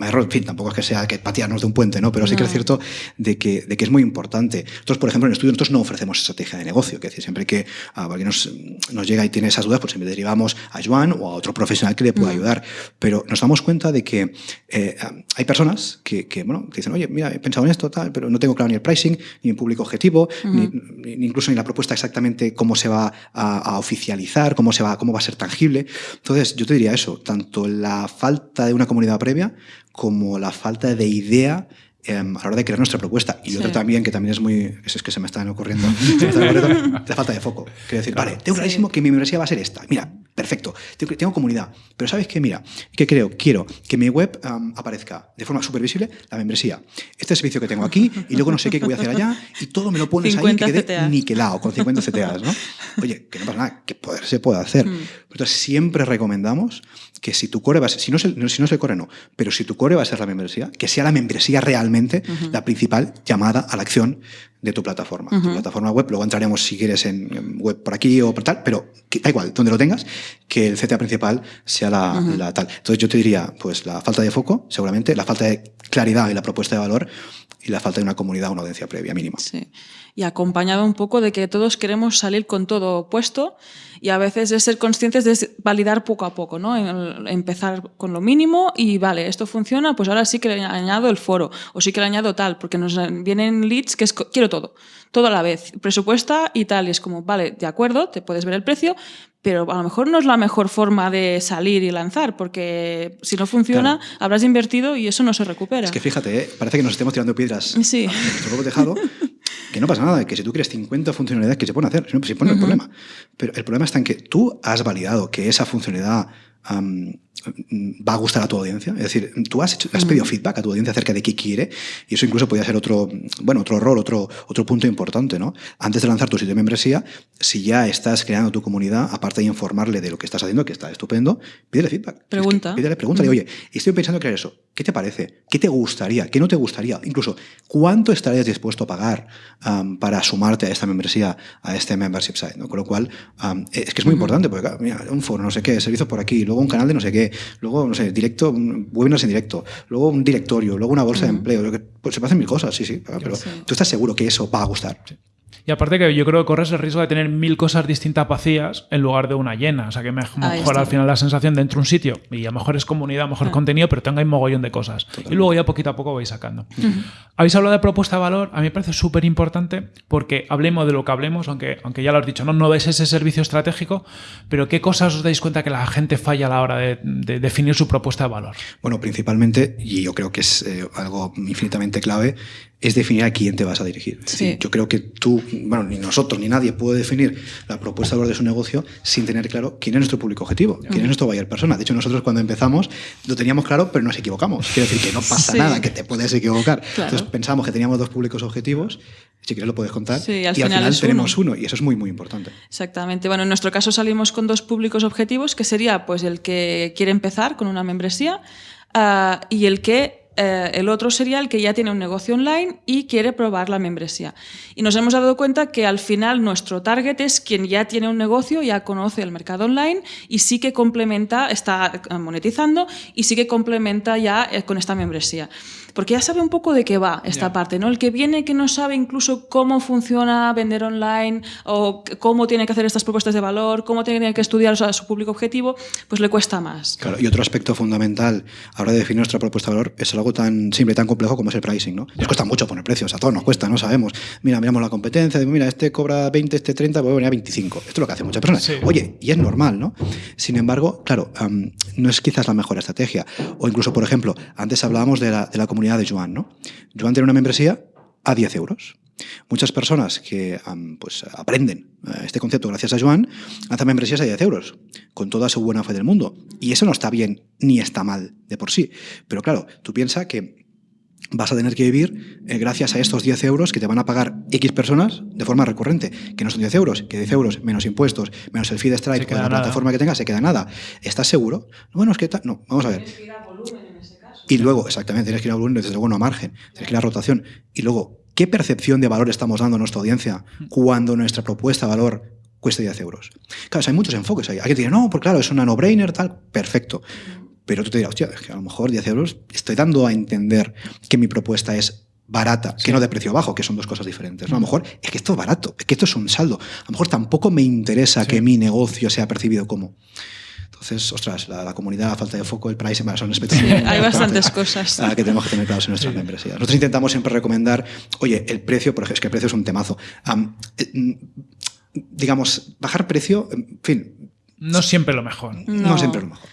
error, en fin, tampoco es que sea que tirarnos de un puente, ¿no? Pero sí que es cierto de que, de que es muy importante. Nosotros, por ejemplo, en el estudio nosotros no ofrecemos estrategia de negocio, que decir, siempre que ah, alguien nos, nos, llega y tiene esas dudas, pues siempre derivamos a Joan o a otro profesional que le pueda ayudar. Pero nos damos cuenta de que eh, hay personas que, que, bueno, que dicen, oye, mira, he pensado en esto, tal, pero no tengo claro ni el pricing, ni el público objetivo, ni, ni, incluso ni la propuesta exactamente cómo se va a, a, oficializar, cómo, se va, cómo va a ser tangible. Entonces, yo te diría eso, tanto la falta de una comunidad previa como la falta de idea a la hora de crear nuestra propuesta. Y sí. otro también, que también es muy. Es que se me están ocurriendo. la falta de foco. Quiero decir, claro, vale, tengo clarísimo sí. que mi membresía va a ser esta. Mira, perfecto. Tengo, tengo comunidad. Pero ¿sabes qué? Mira, ¿qué creo? Quiero que mi web um, aparezca de forma súper visible la membresía. Este servicio que tengo aquí y luego no sé qué voy a hacer allá y todo me lo pones ahí que quede CTA. niquelado con 50 CTAs, ¿no? Oye, que no pasa nada, que poder se puede hacer. Mm. Entonces, siempre recomendamos que si tu core va a ser, si no, es el, si no es el core, no, pero si tu core va a ser la membresía, que sea la membresía realmente uh -huh. la principal llamada a la acción de tu plataforma. Uh -huh. Tu plataforma web, luego entraremos si quieres en, web por aquí o por tal, pero que, da igual, donde lo tengas, que el CTA principal sea la, uh -huh. la, tal. Entonces yo te diría, pues la falta de foco, seguramente, la falta de claridad y la propuesta de valor y la falta de una comunidad o una audiencia previa mínima. Sí. Y acompañado un poco de que todos queremos salir con todo puesto y a veces es ser conscientes de validar poco a poco, ¿no? Empezar con lo mínimo y vale, esto funciona, pues ahora sí que le añado el foro o sí que le añado tal, porque nos vienen leads que es quiero todo, todo a la vez, presupuesta y tal, y es como, vale, de acuerdo, te puedes ver el precio, pero a lo mejor no es la mejor forma de salir y lanzar, porque si no funciona, claro. habrás invertido y eso no se recupera. Es que fíjate, ¿eh? parece que nos estemos tirando piedras sí. a nuestro propio tejado, que no pasa nada, que si tú quieres 50 funcionalidades que se pueden hacer, se pone uh -huh. el problema. Pero el problema está en que tú has validado que esa funcionalidad um, va a gustar a tu audiencia. Es decir, tú has, hecho, has pedido feedback a tu audiencia acerca de qué quiere y eso incluso podría ser otro, bueno, otro rol, otro, otro punto importante, ¿no? Antes de lanzar tu sitio de membresía, si ya estás creando tu comunidad, aparte de informarle de lo que estás haciendo, que está estupendo, pídele feedback. Pregunta. Es que, pídele, pregúntale, oye, estoy pensando en crear eso. ¿Qué te parece? ¿Qué te gustaría? ¿Qué no te gustaría? Incluso, ¿cuánto estarías dispuesto a pagar um, para sumarte a esta membresía, a este membership site? ¿no? Con lo cual, um, es que es muy uh -huh. importante, porque mira, un foro, no sé qué, servicios por aquí, luego un canal de no sé qué, luego, no sé, directo, webinars en directo, luego un directorio, luego una bolsa uh -huh. de empleo. Pues se hacen mil cosas, sí, sí, pero sí. tú estás seguro que eso va a gustar. Y aparte que yo creo que corres el riesgo de tener mil cosas distintas vacías en lugar de una llena. O sea que mejor al final la sensación dentro de un sitio y a lo mejor es comunidad, a lo mejor ah. contenido, pero tenga un mogollón de cosas. Totalmente. Y luego ya poquito a poco vais sacando. Uh -huh. Habéis hablado de propuesta de valor, a mí me parece súper importante porque hablemos de lo que hablemos, aunque, aunque ya lo has dicho, ¿no? no es ese servicio estratégico, pero ¿qué cosas os dais cuenta que la gente falla a la hora de, de definir su propuesta de valor? Bueno, principalmente, y yo creo que es eh, algo infinitamente clave, es definir a quién te vas a dirigir. Sí. Decir, yo creo que tú, bueno, ni nosotros ni nadie puede definir la propuesta de valor de su negocio sin tener claro quién es nuestro público objetivo, quién es nuestro buyer persona. De hecho, nosotros cuando empezamos lo teníamos claro, pero nos equivocamos. Quiero decir que no pasa sí. nada, que te puedes equivocar. Claro. Entonces pensamos que teníamos dos públicos objetivos, si quieres lo puedes contar, sí, y al y final, al final tenemos uno. uno. y eso es muy, muy importante. Exactamente. Bueno, en nuestro caso salimos con dos públicos objetivos, que sería pues el que quiere empezar con una membresía uh, y el que eh, el otro sería el que ya tiene un negocio online y quiere probar la membresía. Y nos hemos dado cuenta que al final nuestro target es quien ya tiene un negocio, ya conoce el mercado online y sí que complementa, está monetizando y sí que complementa ya eh, con esta membresía porque ya sabe un poco de qué va esta yeah. parte, ¿no? El que viene que no sabe incluso cómo funciona vender online o cómo tiene que hacer estas propuestas de valor, cómo tiene que estudiar a su público objetivo, pues le cuesta más. Claro, y otro aspecto fundamental a la hora de definir nuestra propuesta de valor es algo tan simple, tan complejo como es el pricing, ¿no? Nos cuesta mucho poner precios, a todos nos cuesta, no sabemos. Mira, miramos la competencia, mira, este cobra 20, este 30, voy a venir a 25. Esto es lo que hacen muchas personas. Sí. Oye, y es normal, ¿no? Sin embargo, claro, um, no es quizás la mejor estrategia. O incluso, por ejemplo, antes hablábamos de la, de la comunidad de Joan, ¿no? Joan tiene una membresía a 10 euros. Muchas personas que um, pues, aprenden uh, este concepto gracias a Joan lanzan membresías a 10 euros, con toda su buena fe del mundo. Y eso no está bien ni está mal de por sí. Pero claro, tú piensas que vas a tener que vivir eh, gracias a estos 10 euros que te van a pagar X personas de forma recurrente, que no son 10 euros, que 10 euros menos impuestos, menos el feed strike la nada. plataforma que tengas, se queda nada. ¿Estás seguro? Bueno, es que no, vamos a ver. Y luego, exactamente, tienes que ir a volumen, desde luego no a margen, tienes que ir a rotación. Y luego, ¿qué percepción de valor estamos dando a nuestra audiencia cuando nuestra propuesta de valor cuesta 10 euros? Claro, hay muchos enfoques ahí. Hay que decir, no, pues claro, es una no-brainer, tal, perfecto. pero tú te dirás, hostia, es que a lo mejor 10 euros estoy dando a entender que mi propuesta es barata, que no de precio bajo, que son dos cosas diferentes. ¿no? A lo mejor es que esto es barato, es que esto es un saldo. A lo mejor tampoco me interesa que mi negocio sea percibido como. Entonces, ostras, la, comunidad, la falta de foco, el price, son aspectos. Hay bastantes cosas. que tenemos que tener claros en nuestras membresías. Nosotros intentamos siempre recomendar, oye, el precio, porque es que el precio es un temazo. Eh, mm, digamos, bajar precio, en fin, no siempre lo mejor. No, siempre lo mejor.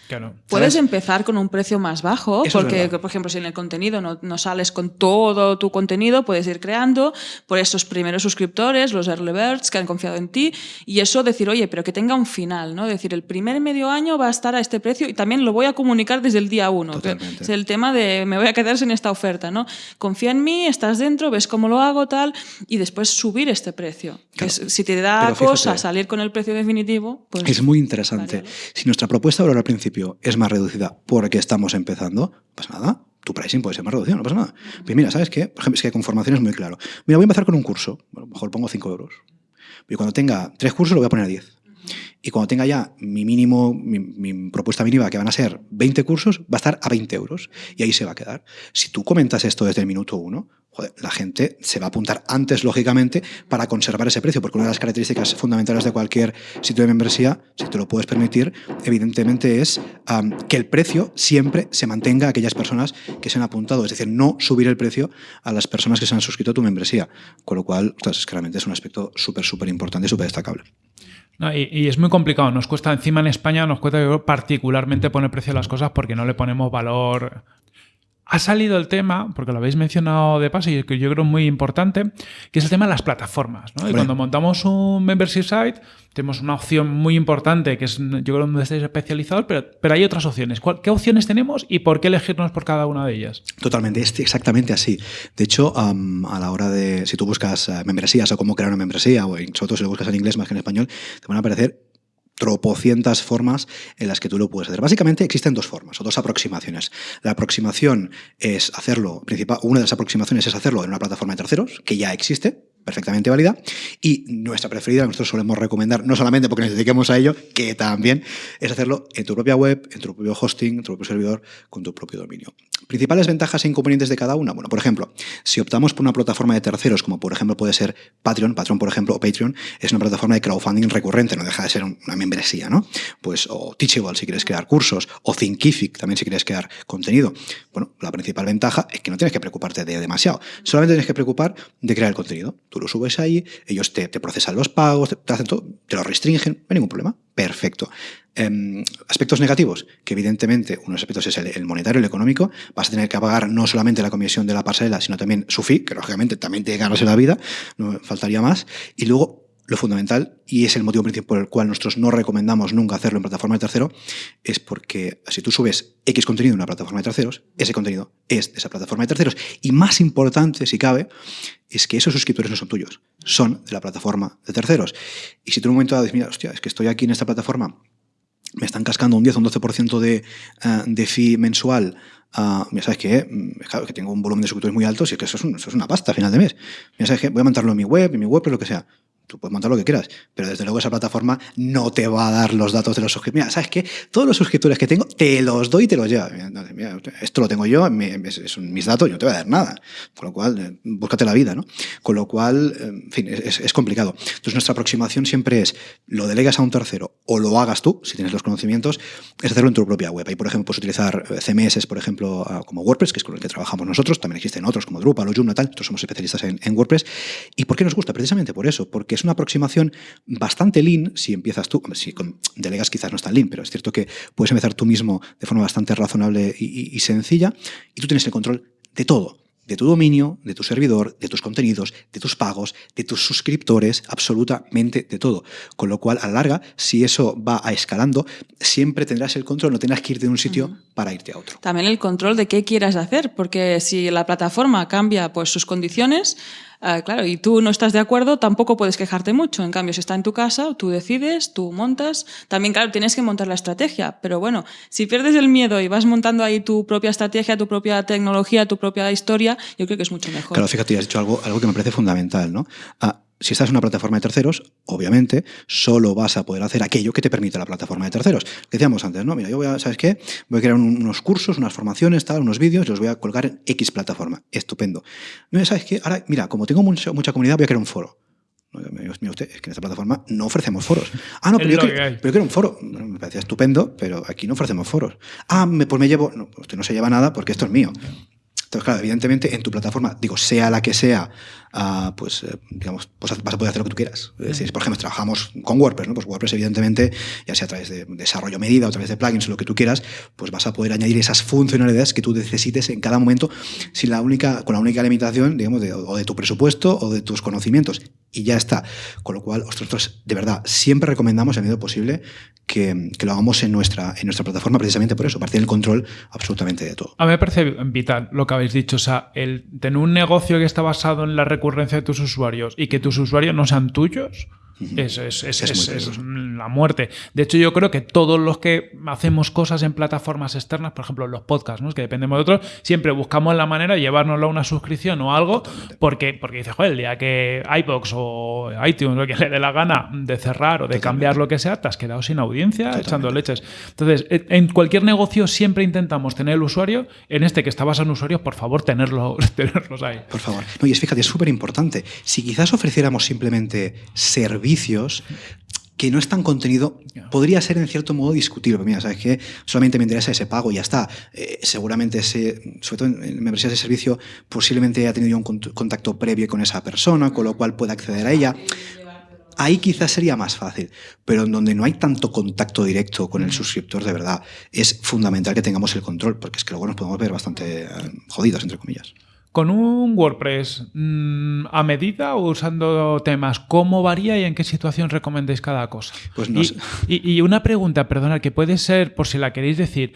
Puedes empezar con un precio más bajo, porque, por ejemplo, si en el contenido no, sales con todo tu contenido, puedes ir creando por esos primeros suscriptores, los early birds que han confiado en ti, y eso decir, oye, pero que tenga un final, ¿no? Decir, el primer medio año va a estar a este precio y también lo voy a comunicar desde el día uno. Es el tema de me voy a quedar sin esta oferta, ¿no? Confía en mí, estás dentro, ves cómo lo hago, tal, y después subir este precio. si te da cosa salir con el precio definitivo, pues... Es muy interesante. Si nuestra propuesta ahora al principio es más reducida porque estamos empezando, no pasa nada. Tu pricing puede ser más reducido, no pasa nada. Pues mira, ¿sabes qué? Por ejemplo, es que con formación es muy claro. Mira, voy a empezar con un curso. Bueno, mejor pongo 5 euros. Y cuando tenga tres cursos lo voy a poner a 10. Y cuando tenga ya mi mínimo, mi, propuesta mínima, que van a ser 20 cursos, va a estar a 20 euros. Y ahí se va a quedar. Si tú comentas esto desde el minuto uno, la gente se va a apuntar antes, lógicamente, para conservar ese precio, porque una de las características fundamentales de cualquier sitio de membresía, si te lo puedes permitir, evidentemente es que el precio siempre se mantenga a aquellas personas que se han apuntado, es decir, no subir el precio a las personas que se han suscrito a tu membresía, con lo cual, pues, claramente es un aspecto súper, súper importante y súper destacable. Y, es muy complicado, nos cuesta encima en España, nos cuesta particularmente poner precio a las cosas porque no le ponemos valor ha salido el tema, porque lo habéis mencionado de paso y que yo creo muy importante, que es el tema de las plataformas. Y cuando montamos un membership site, tenemos una opción muy importante, que es, yo creo, donde estáis especializados, pero, pero hay otras opciones. ¿Qué opciones tenemos y por qué elegirnos por cada una de ellas? Totalmente, es exactamente así. De hecho, a la hora de, si tú buscas eh, membresías o cómo crear una membresía, o sobre todo si lo buscas en inglés más que en español, te van a aparecer tropocientas formas en las que tú lo puedes hacer. Básicamente existen dos formas o dos aproximaciones. La aproximación es hacerlo, una de las aproximaciones es hacerlo en una plataforma de terceros, que ya existe, perfectamente válida. Y nuestra preferida, nosotros solemos recomendar, no solamente porque nos dediquemos a ello, que también es hacerlo en tu propia web, en tu propio hosting, en tu propio servidor, con tu propio dominio. Principales ventajas e inconvenientes de cada una. Bueno, por ejemplo, si optamos por una plataforma de terceros, como por ejemplo puede ser Patreon, Patreon por ejemplo, o Patreon, es una plataforma de crowdfunding recurrente, no deja de ser una membresía, ¿no? Pues, o Teachable si quieres crear cursos, o Thinkific también si quieres crear contenido. Bueno, la principal ventaja es que no tienes que preocuparte de demasiado, solamente tienes que preocupar de crear el contenido. Tú lo subes ahí, ellos te, procesan los pagos, te, hacen todo, te lo restringen, no hay ningún problema. Perfecto. Em, aspectos negativos, que evidentemente uno de los aspectos es el, monetario, el económico, vas a tener que pagar no solamente la comisión de la parcela, sino también su fee, que lógicamente también te ganas en la vida, no faltaría más. Y luego lo fundamental, y es el motivo principal por el cual nosotros no recomendamos nunca hacerlo en plataforma de tercero, es porque si tú subes X contenido en una plataforma de terceros, ese contenido es de esa plataforma de terceros. Y más importante, si cabe, es que esos suscriptores no son tuyos, son de la plataforma de terceros. Y si tú en un momento dices, mira, hostia, es que estoy aquí en esta plataforma, me están cascando un 10 o un 12% de, uh, de fee mensual Uh, mira, ¿sabes qué? Mm, que tengo un volumen de suscriptores muy alto, es que eso es, eso es una pasta a final de mes. Mira, ¿sabes qué? Voy a montarlo en mi web, en mi web, pero lo que sea. Tú puedes montar lo que quieras, pero desde luego esa plataforma no te va a dar los datos de los suscriptores. Mira, ¿sabes qué? Todos los suscriptores que tengo, te los doy y te los lleva. Esto lo tengo yo, son mis datos, yo no te voy a dar nada. Con lo cual, eh, búscate la vida, ¿no? Con lo cual, eh, en fin, es, es, complicado. Entonces, nuestra aproximación siempre es, lo delegas a un tercero o lo hagas tú, si tienes los conocimientos, es hacerlo en tu propia web. Ahí, por ejemplo, puedes utilizar eh, CMS, por ejemplo, ah, como WordPress, que es con el que trabajamos nosotros. También existen otros como Drupal o Joomla, tal. Nosotros somos especialistas en, en WordPress. ¿Y por qué nos gusta? Precisamente por eso, porque es una aproximación bastante lean si empiezas tú. Si con delegas quizás no es tan lean, pero es cierto que puedes empezar tú mismo de forma bastante razonable y, sencilla y tú tienes el control de todo de tu dominio, de tu servidor, de tus contenidos, de tus pagos, de tus suscriptores, absolutamente de todo. Con lo cual, a la larga, si eso va a escalando, siempre tendrás el control, no tendrás que irte de un sitio para irte a otro. También el control de qué quieras hacer, porque si la plataforma cambia pues, sus condiciones, Ah, claro, y tú no estás de acuerdo, tampoco puedes quejarte mucho. En cambio, si está en tu casa, tú decides, tú montas. También, claro, tienes que montar la estrategia. Pero bueno, si pierdes el miedo y vas montando ahí tu propia estrategia, tu propia tecnología, tu propia historia, yo creo que es mucho mejor. Claro, fíjate, has dicho algo, algo que me parece fundamental, ¿no? Ah, si estás en una plataforma de terceros, obviamente, solo vas a poder hacer aquello que te permite la plataforma de terceros. Decíamos antes, ¿no? Mira, yo voy a, ¿sabes qué? Voy a crear unos cursos, unas formaciones, tal, unos vídeos, los voy a colgar en X plataforma. Estupendo. No, ¿sabes qué? Ahora, mira, como tengo mucha, mucha comunidad, voy a crear un foro. Mira usted, es que en esta plataforma no ofrecemos foros. Ah, no, pero, yo quiero, pero yo quiero, un foro. me parecía estupendo, pero aquí no ofrecemos foros. Ah, me, pues me llevo. No, usted no se lleva nada porque esto es mío. Entonces, claro, evidentemente en tu plataforma, digo, sea la que sea, uh, pues, eh, digamos, vas a poder hacer lo que tú quieras. Si, por ejemplo, trabajamos con WordPress, ¿no? Pues WordPress, evidentemente, ya sea a través de desarrollo medida o a través de plugins o lo que tú quieras, pues vas a poder añadir esas funcionalidades que tú necesites en cada momento sin la única, con la única limitación, digamos, de, o de tu presupuesto o de tus conocimientos. Y ya está. Con lo cual, nosotros, de verdad, siempre recomendamos, en medida posible, que, que, lo hagamos en nuestra, en nuestra plataforma precisamente por eso, partir del control absolutamente de todo. A mí me parece vital lo que habéis dicho, o sea, el tener un negocio que está basado en la recurrencia de tus usuarios y que tus usuarios no sean tuyos, es, es, es, es, la muerte. De hecho, yo creo que todos los que hacemos cosas en plataformas externas, por ejemplo, los podcasts, ¿no? que dependemos de otros, siempre buscamos la manera de llevárnoslo a una suscripción o algo, porque, porque dices, joder, el día que iBox o iTunes o que le dé la gana de cerrar o de cambiar lo que sea, te has quedado sin audiencia echando leches. Entonces, en cualquier negocio siempre intentamos tener el usuario, en este que está basado en usuarios, por favor, tenerlo, tenerlos ahí. Por favor. No, y es fíjate, es súper importante. Si quizás ofreciéramos simplemente servicios, que no están contenido, podría ser en cierto modo discutible. Mira, ¿sabes qué? Solamente me interesa ese pago y ya está. Eh, seguramente ese, sobre todo en membresías de servicio, posiblemente haya tenido un contacto previo con esa persona, con lo cual pueda acceder a ella. Ahí quizás sería más fácil, pero en donde no hay tanto contacto directo con el suscriptor, de verdad, es fundamental que tengamos el control, porque es que luego nos podemos ver bastante eh, jodidos, entre comillas. Con un WordPress mmm, a medida o usando temas, ¿cómo varía y en qué situación recomendáis cada cosa? Pues no y, sé. y, y, una pregunta, perdona, que puede ser, por si la queréis decir,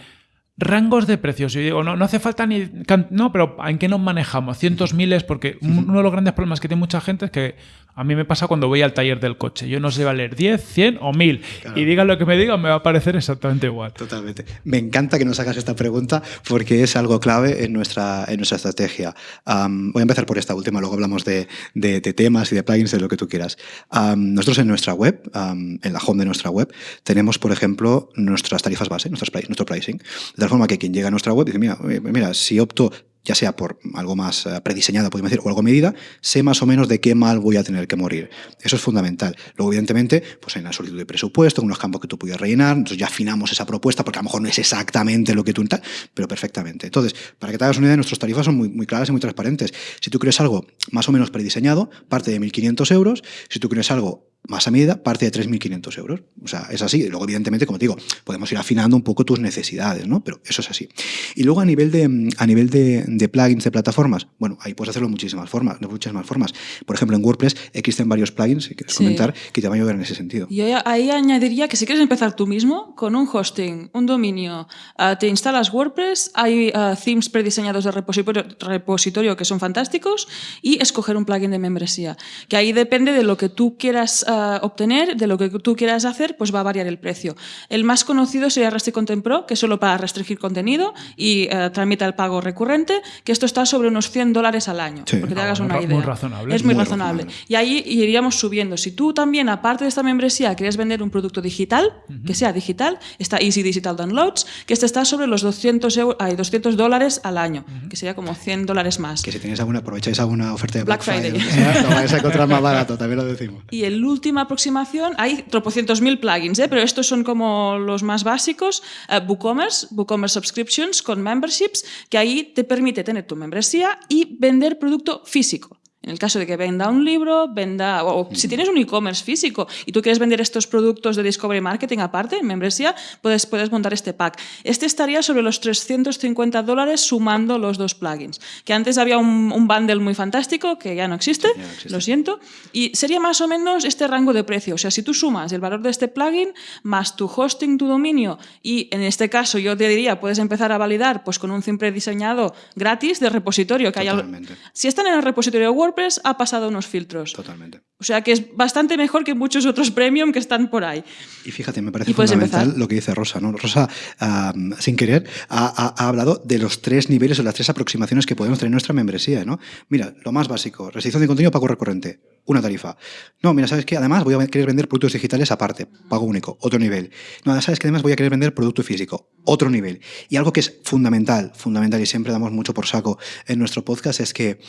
rangos de precios. Yo digo, no, no hace falta ni... No, pero ¿en qué nos manejamos? Cientos, miles, porque uno de los grandes problemas que tiene mucha gente es que a mí me pasa cuando voy al taller del coche. Yo no sé valer 10, 100 o 1000. Claro. Y digan lo que me digan, me va a parecer exactamente igual. Totalmente. Me encanta que nos hagas esta pregunta porque es algo clave en nuestra, en nuestra estrategia. Um, voy a empezar por esta última, luego hablamos de, de, de, temas y de plugins, de lo que tú quieras. Um, nosotros en nuestra web, um, en la home de nuestra web, tenemos, por ejemplo, nuestras tarifas base, nuestras, nuestro pricing. De tal forma que quien llega a nuestra web dice, mira, mira si opto ya sea por algo más uh, prediseñado, podemos decir, o algo medida, sé más o menos de qué mal voy a tener que morir. Eso es fundamental. Luego, evidentemente, pues hay una solicitud de presupuesto, unos campos que tú puedes rellenar, entonces ya afinamos esa propuesta, porque a lo mejor no es exactamente lo que tú tal, pero perfectamente. Entonces, para que te hagas una idea, nuestras tarifas son muy, muy claras y muy transparentes. Si tú quieres algo más o menos prediseñado, parte de 1.500 euros. Si tú quieres algo más a medida, parte de 3.500 euros. O sea, es así. Luego, evidentemente, como te digo, podemos ir afinando un poco tus necesidades, ¿no? Pero eso es así. Y luego, a nivel de, a nivel de, de plugins de plataformas, bueno, ahí puedes hacerlo de muchísimas formas, de muchísimas formas. Por ejemplo, en WordPress existen varios plugins, si quieres sí. comentar, que te van a ayudar en ese sentido. Yo ahí añadiría que si quieres empezar tú mismo, con un hosting, un dominio, uh, te instalas WordPress, hay uh, themes prediseñados de repositorio, repositorio que son fantásticos, y escoger un plugin de membresía. Que ahí depende de lo que tú quieras uh, obtener, de lo que tú quieras hacer, pues va a variar el precio. El más conocido sería Restrict Content Pro, que es solo para restringir contenido y uh, tramita el pago recurrente, que esto está sobre unos 100 dólares al año, sí. porque te Ah, hagas muy, una idea. Muy razonable. Es muy, Muy razonable. razonable. Y ahí iríamos subiendo. Si tú también, aparte de esta membresía, quieres vender un producto digital, uh -huh. que sea digital, está Easy Digital Downloads, que este está sobre los 200, euro, ay, 200 dólares al año, uh -huh. que sería como 100 dólares más. Que si tenéis alguna, aprovecháis alguna oferta de Black, Black Friday. Friday, lo vais a encontrar más barato, también lo decimos. Y el última aproximación, hay tropocientos mil plugins, ¿eh? pero estos son como los más básicos. Uh, WooCommerce, WooCommerce Subscriptions con memberships, que ahí te permite tener tu membresía y vender producto físico. En el caso de que venda un libro, venda, o, si tienes un e-commerce físico y tú quieres vender estos productos de Discovery Marketing aparte, en membresía, puedes, puedes montar este pack. Este estaría sobre los 350 dólares sumando los dos plugins. Que antes había un, un bundle muy fantástico que ya no existe, ya no existe, lo siento, y sería más o menos este rango de precio. O sea, si tú sumas el valor de este plugin más tu hosting, tu dominio, y en este caso yo te diría, puedes empezar a validar pues con un theme prediseñado gratis de repositorio. Que haya, si están en el repositorio WordPress, ha pasado unos filtros. Totalmente. O sea que es bastante mejor que muchos otros premium que están por ahí. Y fíjate, me parece fundamental empezar? lo que dice Rosa. ¿no? Rosa, um, sin querer, ha, ha, ha, hablado de los tres niveles o las tres aproximaciones que podemos tener en nuestra membresía. ¿no? Mira, lo más básico, restricción de contenido, pago recurrente. una tarifa. No, mira, ¿sabes qué? Además voy a querer vender productos digitales aparte, pago único, otro nivel. No, ¿sabes que Además voy a querer vender producto físico, otro nivel. Y algo que es fundamental, fundamental y siempre damos mucho por saco en nuestro podcast es que...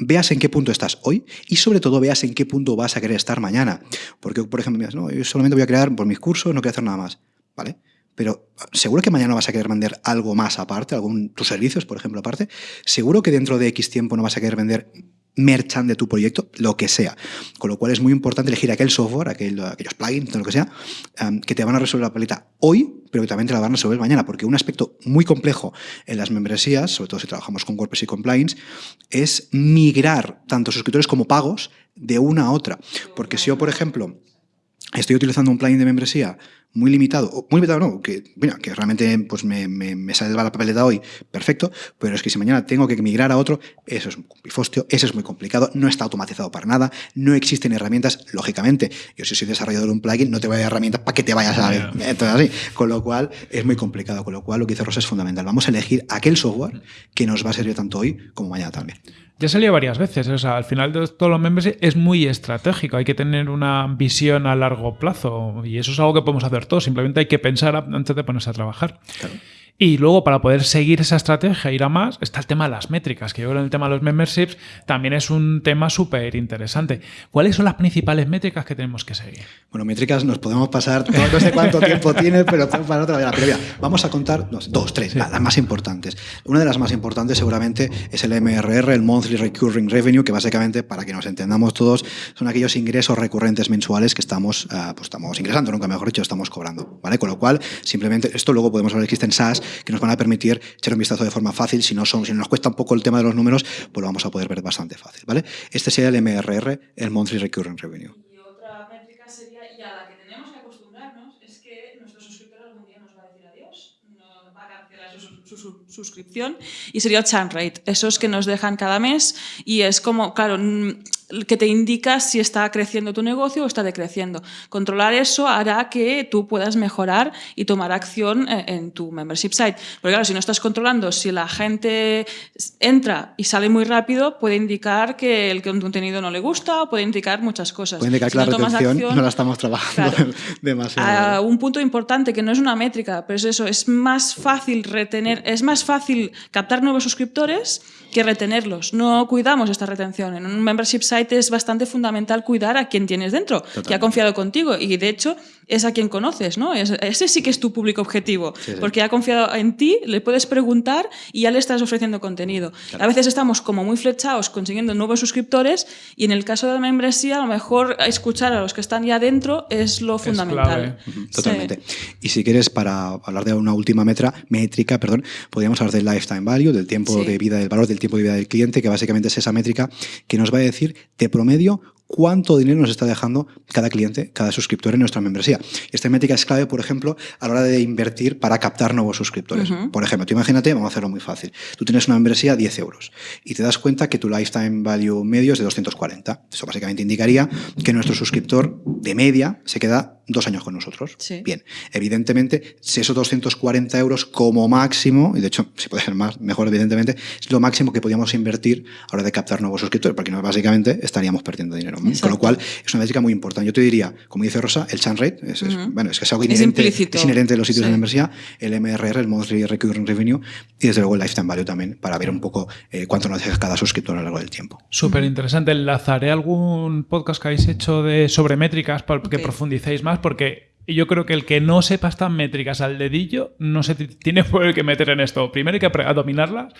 veas en qué punto estás hoy y sobre todo veas en qué punto vas a querer estar mañana. Porque, por ejemplo, no, yo solamente voy a crear por mis cursos, no quiero hacer nada más. ¿Vale? Pero seguro que mañana vas a querer vender algo más aparte, algún tus servicios, por ejemplo, aparte. Seguro que dentro de X tiempo no vas a querer vender merchant de tu proyecto, lo que sea. Con lo cual es muy importante elegir aquel software, aquel, aquellos plugins, lo que sea, um, que te van a resolver la paleta hoy, pero que también te la van a resolver mañana. Porque un aspecto muy complejo en las membresías, sobre todo si trabajamos con WordPress y con plugins, es migrar tanto suscriptores como pagos de una a otra. Porque si yo, por ejemplo, estoy utilizando un plugin de membresía muy limitado, muy limitado no, que, mira, que realmente pues me, me, me sale la papeleta hoy, perfecto, pero es que si mañana tengo que migrar a otro, eso es un pifostio, eso es muy complicado, no está automatizado para nada, no existen herramientas, lógicamente, yo si soy desarrollador de un plugin, no te voy a dar herramientas para que te vayas a ver, entonces así, con lo cual es muy complicado, con lo cual lo que dice Rosa es fundamental, vamos a elegir aquel software que nos va a servir tanto hoy como mañana también. Ya salió varias veces, o sea, al final de todos los members es muy estratégico, hay que tener una visión a largo plazo y eso es algo que podemos hacer todos, simplemente hay que pensar antes de ponerse a trabajar. Claro. Y luego, para poder seguir esa estrategia, ir a más, está el tema de las métricas, que yo creo que el tema de los memberships también es un tema súper interesante. ¿Cuáles son las principales métricas que tenemos que seguir? Bueno, métricas nos podemos pasar, no sé cuánto tiempo tiene, pero para otra vez. Pero vamos a contar dos, tres, las más importantes. Una de las más importantes seguramente es el MRR, el Monthly Recurring Revenue, que básicamente, para que nos entendamos todos, son aquellos ingresos recurrentes mensuales que estamos, uh, pues estamos ingresando, nunca mejor dicho, estamos cobrando. ¿vale? Con lo cual, simplemente, esto luego podemos ver que existen SaaS que nos van a permitir echar un vistazo de forma fácil. Si no son, si nos cuesta un poco el tema de los números, pues lo vamos a poder ver bastante fácil, ¿vale? Este sería el MRR, el Monthly Recurring Revenue. Y otra métrica sería, y a la que tenemos que acostumbrarnos, es que nuestro suscriptor algún día nos va a decir adiós, nos va a cancelar su, su, su suscripción, y sería el churn rate, esos que nos dejan cada mes, y es como, claro, que te indica si está creciendo tu negocio o está decreciendo. Controlar eso hará que tú puedas mejorar y tomar acción eh, en tu membership site. Porque claro, si no estás controlando, si la gente entra y sale muy rápido, puede indicar que el contenido no le gusta o puede indicar muchas cosas. Puede indicar si que la no retención acción, no la estamos trabajando claro, demasiado. Un punto importante que no es una métrica, pero es eso, es más fácil retener, es más fácil captar nuevos suscriptores que retenerlos. No cuidamos esta retención. En un membership site es bastante fundamental cuidar a quien tienes dentro, Totalmente. que ha confiado contigo y de hecho es a quien conoces, ¿no? Ese sí que es tu público objetivo, sí, sí. porque ha confiado en ti, le puedes preguntar y ya le estás ofreciendo contenido. Claro. A veces estamos como muy flechados consiguiendo nuevos suscriptores y en el caso de la membresía a lo mejor escuchar a los que están ya dentro es lo fundamental. Es clave. Totalmente. Sí. Y si quieres, para hablar de una última metra, métrica, perdón, podríamos hablar del lifetime value, del tiempo de vida, del valor del tiempo de vida del cliente, que básicamente es esa métrica que nos va a decir de promedio cuánto dinero nos está dejando cada cliente, cada suscriptor en nuestra membresía. Y esta métrica es clave, por ejemplo, a la hora de invertir para captar nuevos suscriptores. Uh -huh. Por ejemplo, tú imagínate, vamos a hacerlo muy fácil. Tú tienes una membresía 10 euros y te das cuenta que tu lifetime value medio es de 240. Eso básicamente indicaría que nuestro suscriptor de media se queda dos años con nosotros. Sí. Bien, evidentemente, si esos 240 euros como máximo, y de hecho, si puede ser más, mejor, evidentemente, es lo máximo que podíamos invertir a la hora de captar nuevos suscriptores, porque no, básicamente estaríamos perdiendo dinero. Exacto. Con lo cual, es una métrica muy importante. Yo te diría, como dice Rosa, el churn rate, es, uh -huh. es, bueno, es que es algo inherente, es, es inherente de los sitios sí. de membresía, el MRR, el Monthly Recurring Revenue, y desde luego el Lifetime Value también, para ver un poco eh, cuánto nos deja cada suscriptor a lo largo del tiempo. Súper interesante. Enlazaré algún podcast que habéis hecho de sobre métricas para okay. que profundicéis más, porque y yo creo que el que no sepa estas métricas al dedillo no se tiene por qué meter en esto. Primero hay que dominarlas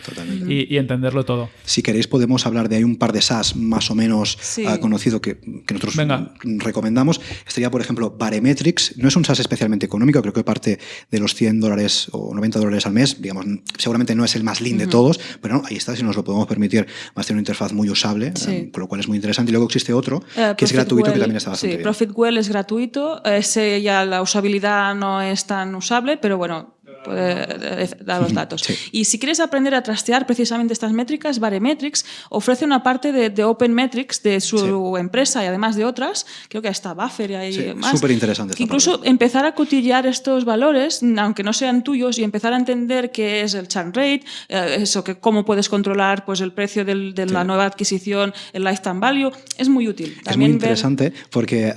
y, y, entenderlo todo. Si queréis podemos hablar de hay un par de SaaS más o menos sí. uh, conocido que, que nosotros Venga. recomendamos. Estaría, por ejemplo, Baremetrics. No es un SaaS especialmente económico, creo que parte de los 100 dólares o 90 dólares al mes. Digamos, seguramente no es el más lean uh -huh. de todos, pero no, ahí está, si nos lo podemos permitir, va a ser una interfaz muy usable, sí. uh, con lo cual es muy interesante. Y luego existe otro uh, que es gratuito, que también está bastante sí, bien. ProfitWell es gratuito, ese ya la usabilidad no es tan usable, pero bueno, eh, dar los datos. Y si quieres aprender a trastear precisamente estas métricas, Baremetrics ofrece una parte de, de Open Metrics de su empresa y además de otras, creo que está Buffer y hay más. Súper interesante. Incluso empezar a cotillar estos valores, aunque no sean tuyos, y empezar a entender qué es el churn rate, eh, eso, que cómo puedes controlar pues, el precio del, de la nueva adquisición, el lifetime value, es muy útil. es muy interesante porque eh,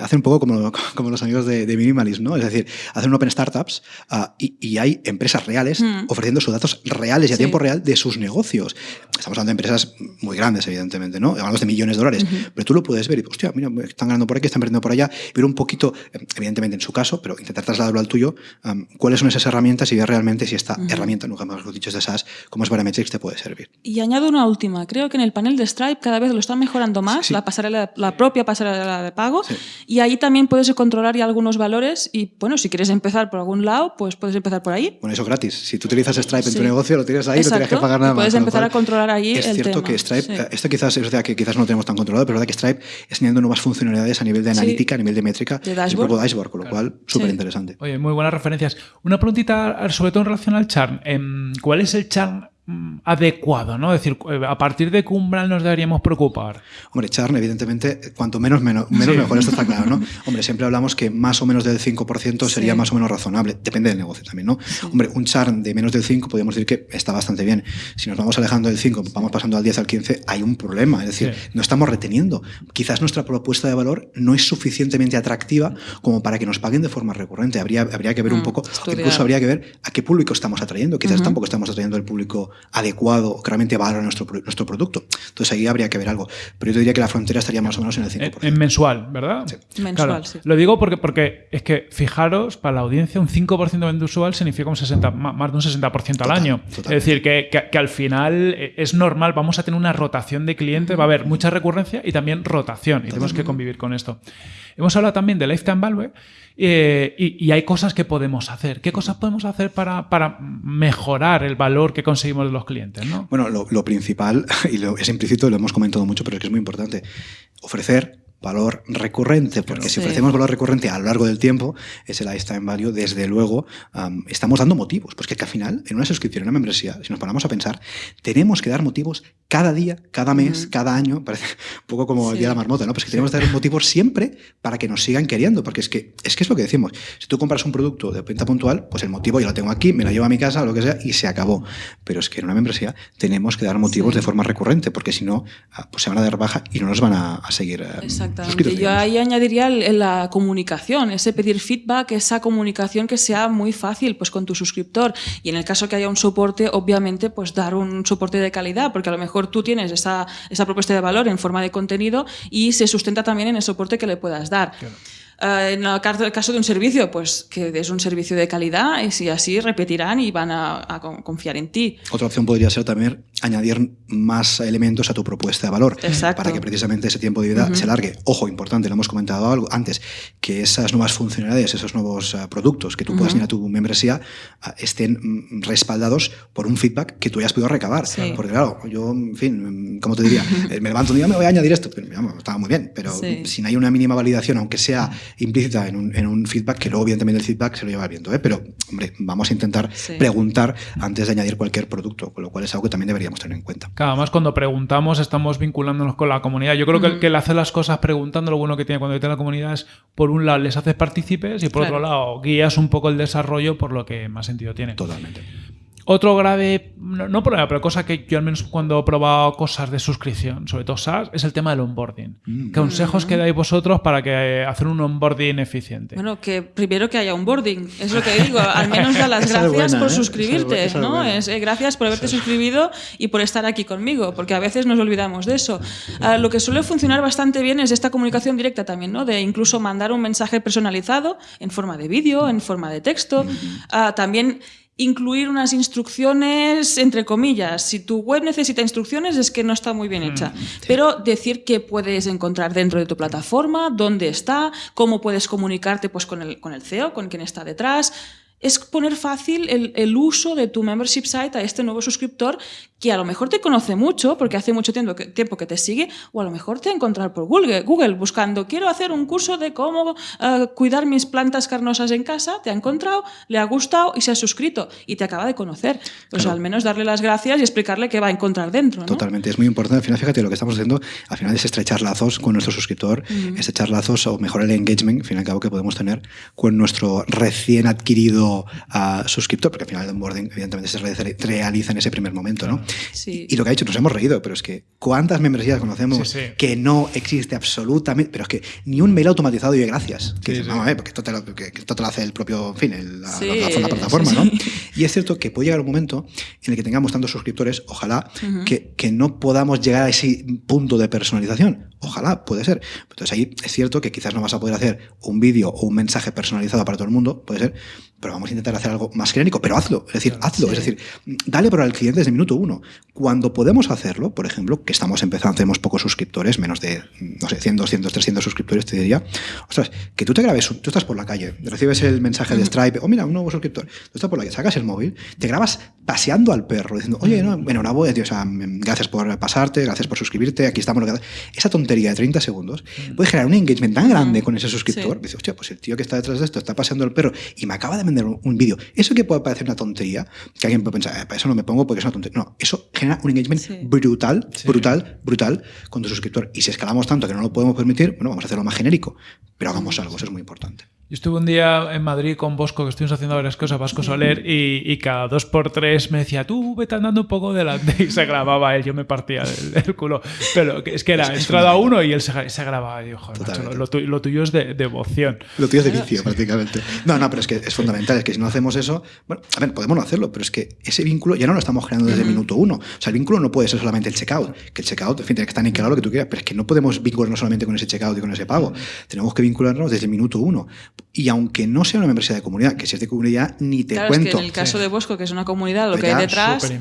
hace un poco como, como los amigos de, de, Minimalism, ¿no? Es decir, hacen Open Startups uh, y, y, hay empresas reales mm. ofreciendo sus datos reales y a tiempo real de sus negocios. Estamos hablando de empresas muy grandes, evidentemente, ¿no? Hablamos de millones de dólares, uh -huh. pero tú lo puedes ver y, hostia, mira, están ganando por aquí, están perdiendo por allá, ver un poquito, evidentemente en su caso, pero intentar trasladarlo al tuyo, um, cuáles son esas herramientas y ver realmente si esta uh -huh. herramienta, nunca mejor dicho, de SaaS, como es Barometrics, te puede servir. Y añado una última. Creo que en el panel de Stripe cada vez lo están mejorando más, sí. la, pasarela, la propia pasarela de pago, sí. y ahí también puedes controlar ya algunos valores y, bueno, si quieres empezar por algún lado, pues puedes empezar por ahí. Bueno, eso gratis. Si tú utilizas Stripe en tu negocio, lo tienes ahí, Exacto. no tienes que pagar nada y puedes más. empezar cual, a controlar ahí es el cierto tema. que Stripe, esto quizás es verdad que quizás no lo tenemos tan controlado, pero es verdad que Stripe está añadiendo nuevas funcionalidades a nivel de analítica, a nivel de métrica, de dashboard. el propio dashboard, con lo claro. cual súper interesante. Oye, muy buenas referencias. Una preguntita sobre todo en relación al churn. Em, ¿Cuál es el churn Mm, adecuado, ¿no? Es decir, eh, a partir de qué umbral nos deberíamos preocupar. Hombre, Charn, evidentemente, cuanto menos, menos, menos sí. mejor, esto está claro, ¿no? Hombre, siempre hablamos que más o menos del 5% sería sí. más o menos razonable, depende del negocio también, ¿no? Sí. Hombre, un Charn de menos del 5 podríamos decir que está bastante bien. Si nos vamos alejando del 5, vamos pasando al 10, al 15, hay un problema, es decir, no estamos reteniendo. Quizás nuestra propuesta de valor no es suficientemente atractiva como para que nos paguen de forma recurrente. Habría, habría que ver mm, un poco, estudiar. incluso habría que ver a qué público estamos atrayendo. Quizás uh -huh. tampoco estamos atrayendo el público adecuado o que realmente valora nuestro, nuestro producto. Entonces ahí habría que ver algo. Pero yo te diría que la frontera estaría más o menos en el 5%. En, en mensual, ¿verdad? Sí. Mensual, claro. sí. Lo digo porque, porque es que, fijaros, para la audiencia un 5% mensual significa un 60, más de un 60% al año. Total. Es decir, que, que, que, al final es normal, vamos a tener una rotación de clientes, va a haber mucha recurrencia y también rotación. Y tenemos que convivir con esto. Hemos hablado también de lifetime value eh, y, hay cosas que podemos hacer. ¿Qué cosas podemos hacer para, mejorar el valor que conseguimos de los clientes? ¿no? Bueno, lo, principal, y es implícito, lo hemos comentado mucho, pero es que es muy importante, ofrecer valor recurrente, porque si ofrecemos valor recurrente a lo largo del tiempo, ese lifetime value, desde luego, um, estamos dando motivos. Pues que, que, al final, en una suscripción, en una membresía, si nos ponemos a pensar, tenemos que dar motivos cada día, cada mes, uh -huh. cada año, parece un poco como sí. el día de la marmota, ¿no? Pues que tenemos que dar motivos siempre para que nos sigan queriendo, porque es que, es que es lo que decimos. Si tú compras un producto de venta puntual, pues el motivo yo lo tengo aquí, me lo llevo a mi casa, o lo que sea, y se acabó. Pero es que en una membresía tenemos que dar motivos sí. de forma recurrente, porque si no, ah, pues se van a dar baja y no nos van a, a seguir. Eh, Exactamente. Yo ahí añadiría la comunicación, ese pedir feedback, esa comunicación que sea muy fácil pues con tu suscriptor y en el caso que haya un soporte, obviamente pues dar un soporte de calidad, porque a lo mejor tú tienes esa, esa propuesta de valor en forma de contenido y se sustenta también en el soporte que le puedas dar. Claro. Uh, en el caso de un servicio, pues que es un servicio de calidad y si así repetirán y van a, a, confiar en ti. Otra opción podría ser también añadir más elementos a tu propuesta de valor Exacto. para que precisamente ese tiempo de vida uh -huh. se largue. Ojo, importante, lo hemos comentado algo antes, que esas nuevas funcionalidades, esos nuevos uh, productos que tú uh -huh. puedas ir a tu membresía ah, estén mm, respaldados por un feedback que tú hayas podido recabar. Sí. Porque claro, yo, en fin, ¿cómo te diría? Eh, me levanto un día, me voy a añadir esto. Pero, digamos, estaba muy bien, pero sí. si no hay una mínima validación, aunque sea implícita en un, en un, feedback, que luego evidentemente el feedback se lo lleva el viento, ¿eh? pero hombre, vamos a intentar sí. preguntar antes de añadir cualquier producto, con lo cual es algo que también deberíamos tener en cuenta. Claro, además cuando preguntamos estamos vinculándonos con la comunidad. Yo creo mm. que, el, que el hacer las cosas preguntando, lo bueno que tiene cuando tiene la comunidad es, por un lado, les haces partícipes y por claro. otro lado, guías un poco el desarrollo por lo que más sentido tiene. Totalmente. Otro grave, no, no, problema, pero cosa que yo al menos cuando he probado cosas de suscripción, sobre todo SaaS, es el tema del onboarding. Mm. Consejos que dais vosotros para que eh, hacer un onboarding eficiente. Bueno, que primero que haya onboarding, es lo que digo, al menos da las gracias buena, por ¿eh? suscribirte, esa es, ¿no? Es, eh, gracias por haberte sí. suscribido y por estar aquí conmigo, porque a veces nos olvidamos de eso. Uh, lo que suele funcionar bastante bien es esta comunicación directa también, ¿no? De incluso mandar un mensaje personalizado en forma de vídeo, en forma de texto. Uh, también incluir unas instrucciones entre comillas. Si tu web necesita instrucciones es que no está muy bien hecha. Mm, sí. Pero decir qué puedes encontrar dentro de tu plataforma, dónde está, cómo puedes comunicarte pues, con, el, con el CEO, con quien está detrás. Es poner fácil el, el, uso de tu membership site a este nuevo suscriptor que a lo mejor te conoce mucho porque hace mucho tiempo que, tiempo que te sigue o a lo mejor te ha encontrado por Google, Google buscando quiero hacer un curso de cómo uh, cuidar mis plantas carnosas en casa, te ha encontrado, le ha gustado y se ha suscrito y te acaba de conocer. Pues claro. al menos darle las gracias y explicarle qué va a encontrar dentro. ¿no? Totalmente, es muy importante. Al final, fíjate, lo que estamos haciendo al final es estrechar lazos con nuestro suscriptor, uh -huh. estrechar lazos o mejorar el engagement, al fin y al cabo, que podemos tener con nuestro recién adquirido uh, suscriptor, porque al final el onboarding evidentemente se realiza en ese primer momento, ¿no? Sí. Y lo que ha dicho, nos hemos reído, pero es que ¿cuántas membresías conocemos Sí, sí. que no existe absolutamente? Pero es que ni un mail automatizado y gracias. Que Sí, dices, sí. vamos a ver, porque esto te, lo, que, que esto te lo hace el propio, en fin, el- la, Sí, la- la- la plataforma, sí, ¿no? Y es cierto que puede llegar un momento en el que tengamos tantos suscriptores, ojalá, que, que no podamos llegar a ese punto de personalización. Ojalá, puede ser. Entonces ahí es cierto que quizás no vas a poder hacer un vídeo o un mensaje personalizado para todo el mundo, puede ser, pero vamos a intentar hacer algo más genérico, pero hazlo, es decir, hazlo, Sí. es decir, dale por al cliente desde el minuto uno. Cuando podemos hacerlo, por ejemplo, que estamos empezando, tenemos pocos suscriptores, menos de, no sé, 100, 200, 300 suscriptores, te diría, ostras, que tú te grabes, tú estás por la calle, recibes el mensaje de Stripe, oh, mira, un nuevo suscriptor, tú estás por la calle, sacas el móvil, te grabas paseando al perro, diciendo, oye, no, bueno, una voz, tío, o sea, gracias por pasarte, gracias por suscribirte, aquí estamos, esa tontería de 30 segundos puede generar un engagement tan grande con ese suscriptor, Sí. dice, hostia, pues el tío que está detrás de esto está paseando el perro y me acaba de vender un, vídeo. Eso que puede parecer una tontería, que alguien puede pensar, "Eh, para eso no me pongo porque es una tontería. No, eso genera un engagement Sí. brutal, Sí. brutal, brutal con tu suscriptor. Y si escalamos tanto que no lo podemos permitir, bueno, vamos a hacerlo más genérico, pero hagamos algo, eso es muy importante. Yo estuve un día en Madrid con Bosco, que estuvimos haciendo varias cosas, Vasco Soler, y, y cada dos por tres me decía, tú vete andando un poco delante, y se grababa él, yo me partía del, culo. Pero es que era Es- entrada uno y él se, se grababa, y yo, joder, macho, lo, tu- lo tuyo es de devoción. Lo tuyo es de vicio, prácticamente. No, no, pero es que es fundamental. Es que si no hacemos eso, bueno, a ver, podemos no hacerlo, pero es que ese vínculo ya no lo estamos generando desde el minuto uno. O sea, el vínculo no puede ser solamente el checkout. Que el checkout, en fin, tiene que estar niquelado lo que tú quieras, pero es que no podemos vincularnos solamente con ese checkout y con ese pago. Tenemos que vincularnos desde el minuto uno. Y aunque no sea una membresía de comunidad, que si es de comunidad, ni te claro, cuento. es que en el caso Sí. de Bosco, que es una comunidad, lo que hay detrás,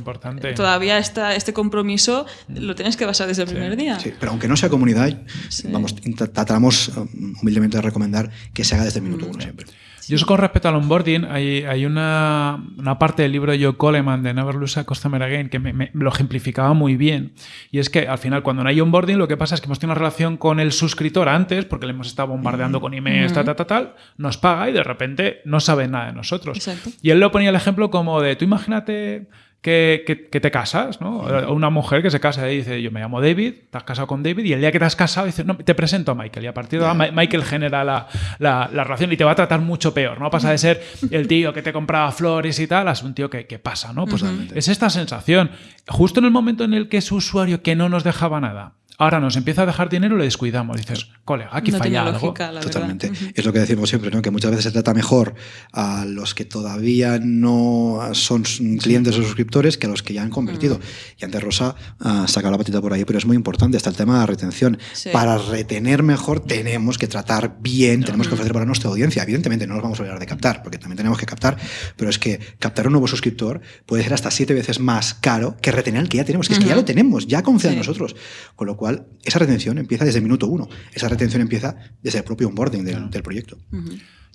todavía está este compromiso, lo tienes que basar desde el primer día. Sí, pero aunque no sea comunidad, Sí. vamos, tratamos um, humildemente de recomendar que se haga desde el minuto uno siempre. Yo eso con respecto al onboarding, hay, hay una, una parte del libro de Joe Coleman de Never Lose a Customer Again que me, me- lo ejemplificaba muy bien. Y es que al final, cuando no hay onboarding, lo que pasa es que hemos tenido una relación con el suscriptor antes, porque le hemos estado bombardeando con emails, tal, tal, tal, tal, nos paga y de repente no sabe nada de nosotros. Exacto. Y él lo ponía el ejemplo como de, tú imagínate que, que- que te casas, ¿no? Una mujer que se casa y dice, yo me llamo David, te has casado con David, y el día que te has casado dice, no, te presento a Michael. Y a partir de ahora Ma- Michael genera la, la- la relación y te va a tratar mucho peor, ¿no? Pasa de ser el tío que te compraba flores y tal, a un tío que, que pasa, ¿no? Pues es esta sensación. Justo en el momento en el que ese usuario que no nos dejaba nada, ahora nos empieza a dejar dinero, le descuidamos. Dices, colega, aquí no falla algo. lógica, la Totalmente. Es lo que decimos siempre, ¿no? que muchas veces se trata mejor a los que todavía no son clientes o suscriptores que a los que ya han convertido. Y antes Rosa saca la patita por ahí, pero es muy importante, está el tema de la retención. Sí. Para retener mejor tenemos que tratar bien, tenemos que ofrecer para nuestra audiencia. Evidentemente no nos vamos a olvidar de captar, porque también tenemos que captar, pero es que captar un nuevo suscriptor puede ser hasta siete veces más caro que retener al que ya tenemos, que es que ya lo tenemos, ya confía en Sí. nosotros. Con lo cual, esa retención empieza desde el minuto uno. Esa retención empieza desde el propio onboarding del, del proyecto.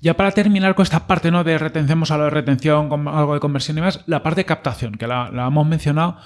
Ya para terminar con esta parte ¿no? de retención, hemos hablado de retención, con algo de conversión y más, la parte de captación, que la, la hemos mencionado.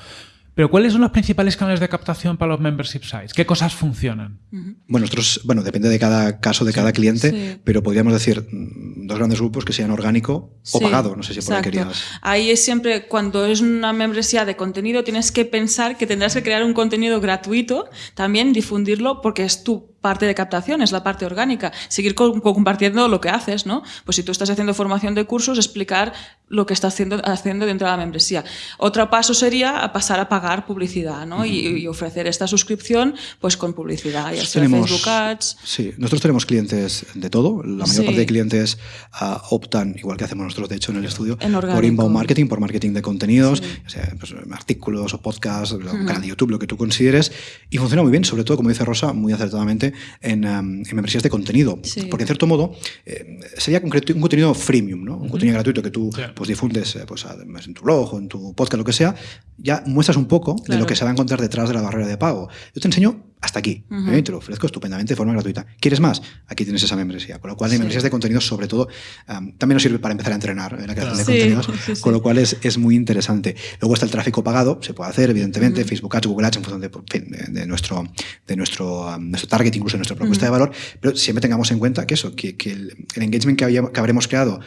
Pero ¿cuáles son los principales canales de captación para los membership sites? ¿Qué cosas funcionan? Bueno, nosotros, bueno, depende de cada caso, de cada cliente, Sí. pero podríamos decir mm, dos grandes grupos que sean orgánico o Sí, pagado. No sé si por ahí querías. Ahí es siempre, cuando es una membresía de contenido, tienes que pensar que tendrás que crear un contenido gratuito, también difundirlo, porque es tu parte de captación, es la parte orgánica. Seguir co- compartiendo lo que haces, ¿no? Pues si tú estás haciendo formación de cursos, explicar lo que estás haciendo, haciendo dentro de la membresía. Otro paso sería pasar a pagar publicidad, ¿no? y, y ofrecer esta suscripción, pues con publicidad, ya sea Tenemos- Facebook Ads. Sí, nosotros tenemos clientes de todo. La mayor Sí. parte de clientes ah, optan, igual que hacemos nosotros, de hecho, en el estudio, En por inbound marketing, por marketing de contenidos, o sea, pues, artículos o podcasts, un canal de YouTube, lo que tú consideres. Y funciona muy bien, sobre todo, como dice Rosa, muy acertadamente, en, um, en membresías de contenido. Sí. Porque, en cierto modo, eh, sería un contenido freemium, ¿no? Un contenido gratuito que tú Sí. pues, difundes eh, pues, además en tu blog o en tu podcast, lo que sea. Ya muestras un poco de lo que se va a encontrar detrás de la barrera de pago. Yo te enseño hasta aquí. ¿eh? Te lo ofrezco estupendamente de forma gratuita. ¿Quieres más? Aquí tienes esa membresía. Con lo cual, de membresías de contenidos, sobre todo, también nos sirve para empezar a entrenar en la creación de contenidos, con lo cual es, es, muy interesante. Luego está el tráfico pagado, se puede hacer, evidentemente, Facebook Ads, Google Ads, en función de, nuestro, de nuestro, nuestro target, incluso de nuestra propuesta de valor, pero siempre tengamos en cuenta que eso, que, el, engagement que, que habremos creado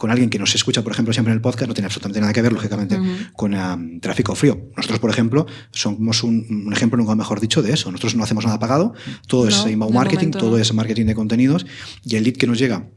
con alguien que nos escucha, por ejemplo, siempre en el podcast, no tiene absolutamente nada que ver, lógicamente, con um, tráfico frío. Nosotros, por ejemplo, somos un, ejemplo, nunca mejor dicho, de eso. Nosotros no hacemos nada pagado, todo es inbound marketing, todo es marketing de contenidos, y el lead que nos llega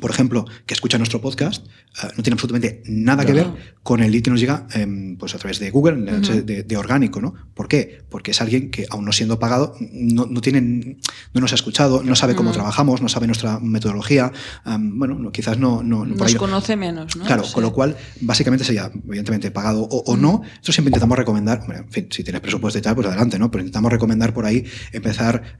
por ejemplo, que escucha nuestro podcast, eh, no tiene absolutamente nada que ver con el lead que nos llega em, pues a través de Google, de, orgánico, ¿no? ¿Por qué? Porque es alguien que, aún no siendo pagado, no, no, tiene, no nos ha escuchado, no sabe cómo trabajamos, no sabe nuestra metodología, bueno, quizás no... no nos conoce menos, ¿no? Claro, con lo cual, básicamente sería, evidentemente, pagado o, no. Esto siempre intentamos recomendar, en fin, si tienes presupuesto y tal, pues adelante, ¿no? Pero intentamos recomendar por ahí empezar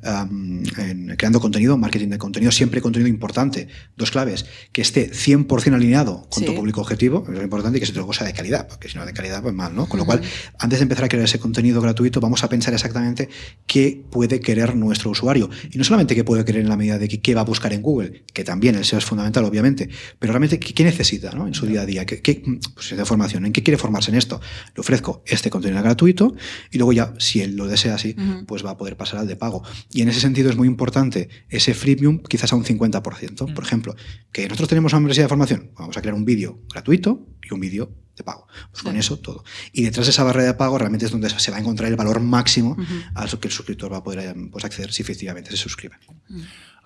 creando contenido, marketing de contenido, siempre contenido importante. Dos claves que esté 100% alineado con tu público objetivo, es importante, y que sea otra cosa de calidad, porque si no de calidad, pues mal, ¿no? Con lo cual, antes de empezar a crear ese contenido gratuito, vamos a pensar exactamente qué puede querer nuestro usuario. Y no solamente qué puede querer en la medida de que, qué va a buscar en Google, que también el SEO es fundamental, obviamente, pero realmente qué, necesita ¿no? en su día a día, qué, qué pues, de formación, en qué quiere formarse en esto. Le ofrezco este contenido gratuito y luego ya, si él lo desea así, pues va a poder pasar al de pago. Y en ese sentido es muy importante ese freemium quizás a un 50%. Por ejemplo, que nosotros tenemos una universidad de formación, vamos a crear un vídeo gratuito y un vídeo de pago. Pues con eso todo. Y detrás de esa barrera de pago realmente es donde se va a encontrar el valor máximo al que el suscriptor va a poder pues, acceder si efectivamente se suscribe.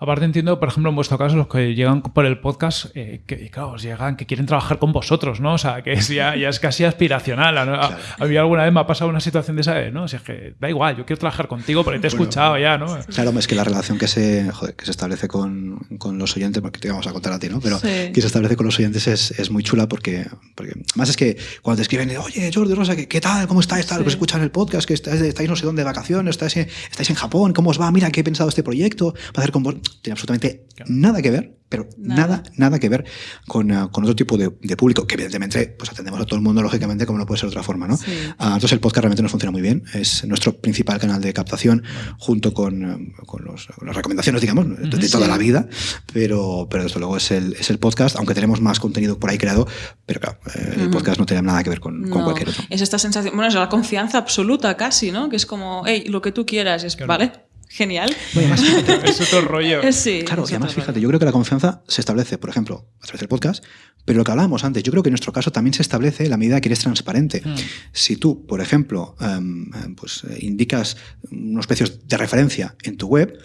Aparte entiendo, por ejemplo, en vuestro caso, los que llegan por el podcast, eh, que claro, llegan, que quieren trabajar con vosotros, ¿no? O sea, que ya, ya es casi aspiracional. A, mí alguna vez me ha pasado una situación de esa, ¿no? O sea, es que da igual, yo quiero trabajar contigo porque te he escuchado ya, ¿no? Claro, es que la relación que se, que se establece con, con, los oyentes, porque te vamos a contar a ti, ¿no? Pero que se establece con los oyentes es, es, muy chula porque, porque, más es que cuando te escriben, oye, Jordi Rosa, ¿qué, qué tal? ¿Cómo estáis? Tal? Sí. escuchan el podcast, que estáis, estáis no sé dónde de vacaciones, estáis en, estáis en Japón, ¿cómo os va? Mira, ¿qué he pensado este proyecto? Va a hacer con vos. Tiene absolutamente Nada que ver, pero nada, nada, que ver con, uh, con otro tipo de, de, público, que evidentemente pues atendemos a todo el mundo, lógicamente, como no puede ser de otra forma. ¿no? Sí. Uh, entonces el podcast realmente nos funciona muy bien, es nuestro principal canal de captación, bueno. junto con, uh, con, los, con, las recomendaciones, digamos, de, de toda sí. la vida, pero, pero desde luego es el, es el podcast, aunque tenemos más contenido por ahí creado, pero claro, eh, el podcast no tiene nada que ver con, no. con, cualquier otro. Es esta sensación, bueno, es la confianza absoluta casi, ¿no? Que es como, hey, lo que tú quieras, es, claro. ¿vale? Genial. Bueno, además, es otro rollo. Sí, claro, y además, fíjate, yo creo que la confianza se establece, por ejemplo, a través del podcast, pero lo que hablábamos antes, yo creo que en nuestro caso también se establece la medida que eres transparente. Mm. Si tú, por ejemplo, um, pues, indicas unos precios de referencia en tu web,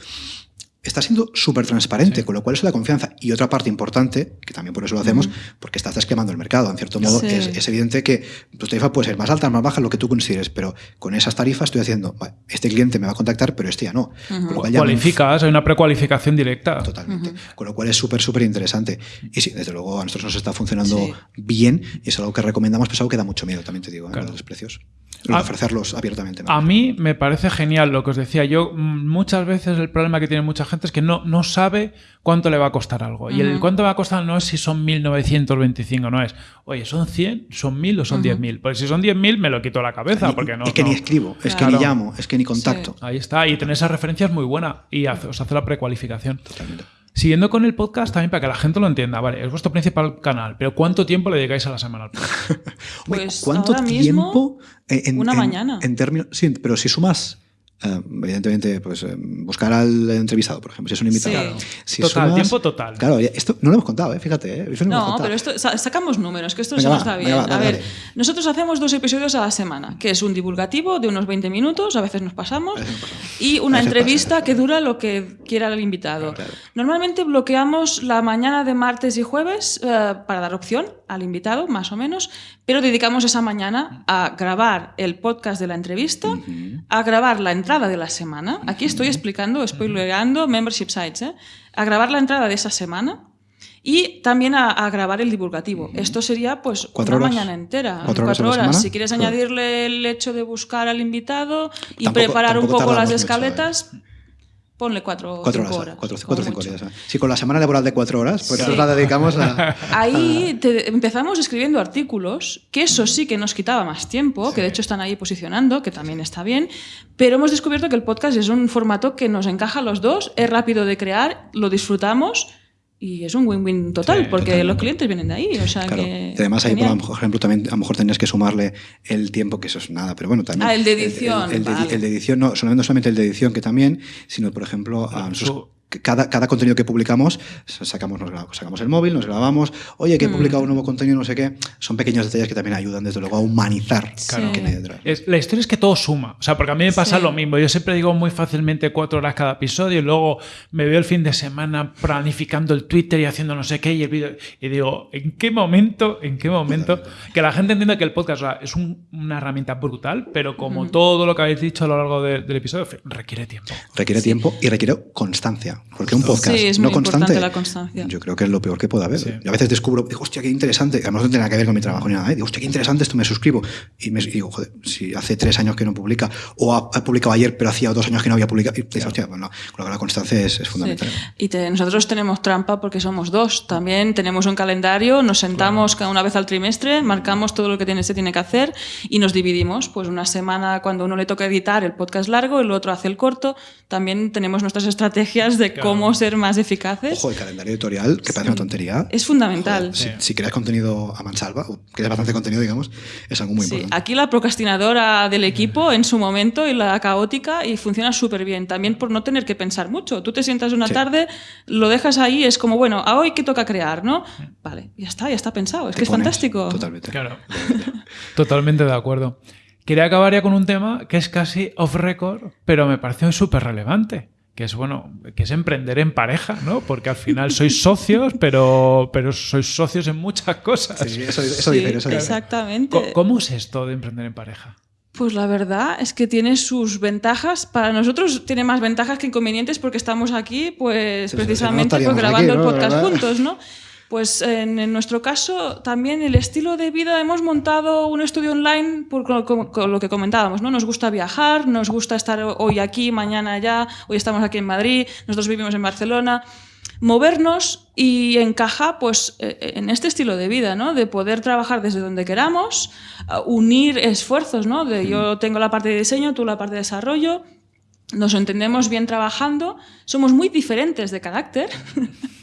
está siendo súper transparente, sí. con lo cual es la confianza. Y otra parte importante, que también por eso lo hacemos, porque estás desquemando el mercado. En cierto modo, sí. es, es, evidente que tu tarifa puede ser más alta, más baja, lo que tú consideres, pero con esas tarifas estoy haciendo, vale, este cliente me va a contactar, pero este ya no. Uh -huh. con lo cual ya Cualificas, hay una precualificación directa. Totalmente. Uh -huh. Con lo cual es súper, súper interesante. Y sí, desde luego a nosotros nos está funcionando sí. bien y es algo que recomendamos, pues algo que da mucho miedo, también te digo, claro. ¿eh? los precios a, ofrecerlos abiertamente. A mí me parece genial lo que os decía. Yo muchas veces el problema que tiene mucha gente es que no, no sabe cuánto le va a costar algo. Uh -huh. Y el cuánto va a costar no es si son 1.925, no es, oye, ¿son 100, son 1.000 o son uh -huh. 10.000? Porque si son 10.000 me lo quito la cabeza. Ni, porque no, es que no. ni escribo, es claro. que ni llamo, es que ni contacto. Sí. Ahí está, y tener esa referencia es muy buena y hace, os hace la precualificación. Totalmente. Siguiendo con el podcast, también para que la gente lo entienda, vale, es vuestro principal canal, pero ¿cuánto tiempo le dedicáis a la semana al podcast? pues ¿Cuánto tiempo? En, una en, mañana. En términos, sí, pero si sumas Uh, evidentemente, pues uh, buscar al entrevistado, por ejemplo, si es un invitado. Sí. Si total, sumas, tiempo total. Claro, esto no lo hemos contado, ¿eh? fíjate. ¿eh? no, no pero esto, sacamos números, que esto venga, se nos está bien. Venga, va, a ver, dale. nosotros hacemos dos episodios a la semana, que es un divulgativo de unos 20 minutos, a veces nos pasamos, veces nos pasamos. y una entrevista pasa, que dura lo que quiera el invitado. Claro. Normalmente bloqueamos la mañana de martes y jueves uh, para dar opción al invitado, más o menos, pero dedicamos esa mañana a grabar el podcast de la entrevista, uh -huh. a grabar la entrada de la semana. Aquí estoy explicando, spoilerando membership sites, ¿eh? a grabar la entrada de esa semana y también a, a grabar el divulgativo. Esto sería pues ¿Cuatro una horas? mañana entera, cuatro, cuatro horas. horas. Si quieres añadirle el hecho de buscar al invitado y tampoco, preparar un poco las escaletas. Mucho, ¿eh? Ponle cuatro, Cuatro cinco horas, horas. cuatro, cuatro o cinco días. Sí, con la semana laboral de cuatro horas, pues Sí. nosotros la dedicamos a... Ahí te- empezamos escribiendo artículos, que eso sí que nos quitaba más tiempo, que de hecho están ahí posicionando, que también está bien, pero hemos descubierto que el podcast es un formato que nos encaja a los dos, es rápido de crear, lo disfrutamos y es un win-win total, Sí, porque totalmente. los clientes vienen de ahí. O sea Claro. que, además ahí, por ejemplo, también a lo mejor tenías que sumarle el tiempo, que eso es nada, pero bueno, también... Ah, el de edición, El, el de, vale. el de edición, no, solamente- no solamente el de edición, que también, sino, por ejemplo, a nosotros... Cada, cada contenido que publicamos, sacamos, nos grabamos, sacamos el móvil, nos grabamos, oye, Mm. que he publicado un nuevo contenido, no sé qué. Son pequeños detalles que también ayudan, desde luego, a humanizar Claro. lo que hay detrás. Es- la historia es que todo suma. O sea, porque a mí me pasa Sí. lo mismo. Yo siempre digo muy fácilmente cuatro horas cada episodio y luego me veo el fin de semana planificando el Twitter y haciendo no sé qué y el vídeo. Y digo, ¿en qué momento, en qué momento? Que la gente entienda que el podcast o sea, es un- una herramienta brutal, pero como todo lo que habéis dicho a lo largo de- del episodio, requiere tiempo. Requiere tiempo y requiere constancia. Porque un podcast Sí, es no constante, la constancia. yo creo que es lo peor que puede haber. Sí. Yo a veces descubro, digo, hostia, qué interesante. Además no tiene nada que ver con mi trabajo ni nada. ¿eh? Digo, hostia, qué interesante esto, me suscribo. Y, me, y digo, joder, si hace tres años que no publica, o ha, ha publicado ayer, pero hacía dos años que no había publicado. Y dices, hostia, bueno, con lo que la constancia es, es fundamental. Sí. Y te- nosotros tenemos trampa porque somos dos. También tenemos un calendario, nos sentamos cada una vez al trimestre, marcamos todo lo que tiene, se tiene que hacer y nos dividimos. Pues una semana cuando uno le toca editar el podcast largo, el otro hace el corto. También tenemos nuestras estrategias de Cómo ser más eficaces. Ojo, el calendario editorial, que parece una tontería. Es fundamental. Si, Sí. si creas contenido a mansalva, o creas bastante contenido, digamos, es algo muy Sí, importante. aquí la procrastinadora del equipo en su momento y la caótica y funciona súper bien. También por no tener que pensar mucho. Tú te sientas una Sí. tarde, lo dejas ahí, es como, bueno, a hoy qué toca crear, ¿no? Vale, ya está, ya está pensado. Es Te que es fantástico. Totalmente. Claro. Totalmente de acuerdo. Quería acabar ya con un tema que es casi off record, pero me pareció súper relevante. Que es bueno, que es emprender en pareja, ¿no? Porque al final sois socios, pero, pero sois socios en muchas cosas. Sí, eso, eso Sí, eso exactamente. ¿Cómo es esto de emprender en pareja? Pues la verdad es que tiene sus ventajas. Para nosotros tiene más ventajas que inconvenientes porque estamos aquí, pues Sí, sí, sí, precisamente no pues, grabando aquí, el podcast juntos, ¿no? Pues en, en nuestro caso también el estilo de vida hemos montado un estudio online por lo, como- con lo que comentábamos, ¿no? Nos gusta viajar, nos gusta estar hoy aquí, mañana allá, hoy estamos aquí en Madrid, nosotros vivimos en Barcelona movernos y encaja pues eh, en este estilo de vida, ¿no? De poder trabajar desde donde queramos, unir esfuerzos, ¿no? De yo tengo la parte de diseño, tú la parte de desarrollo, nos entendemos bien trabajando, somos muy diferentes de carácter.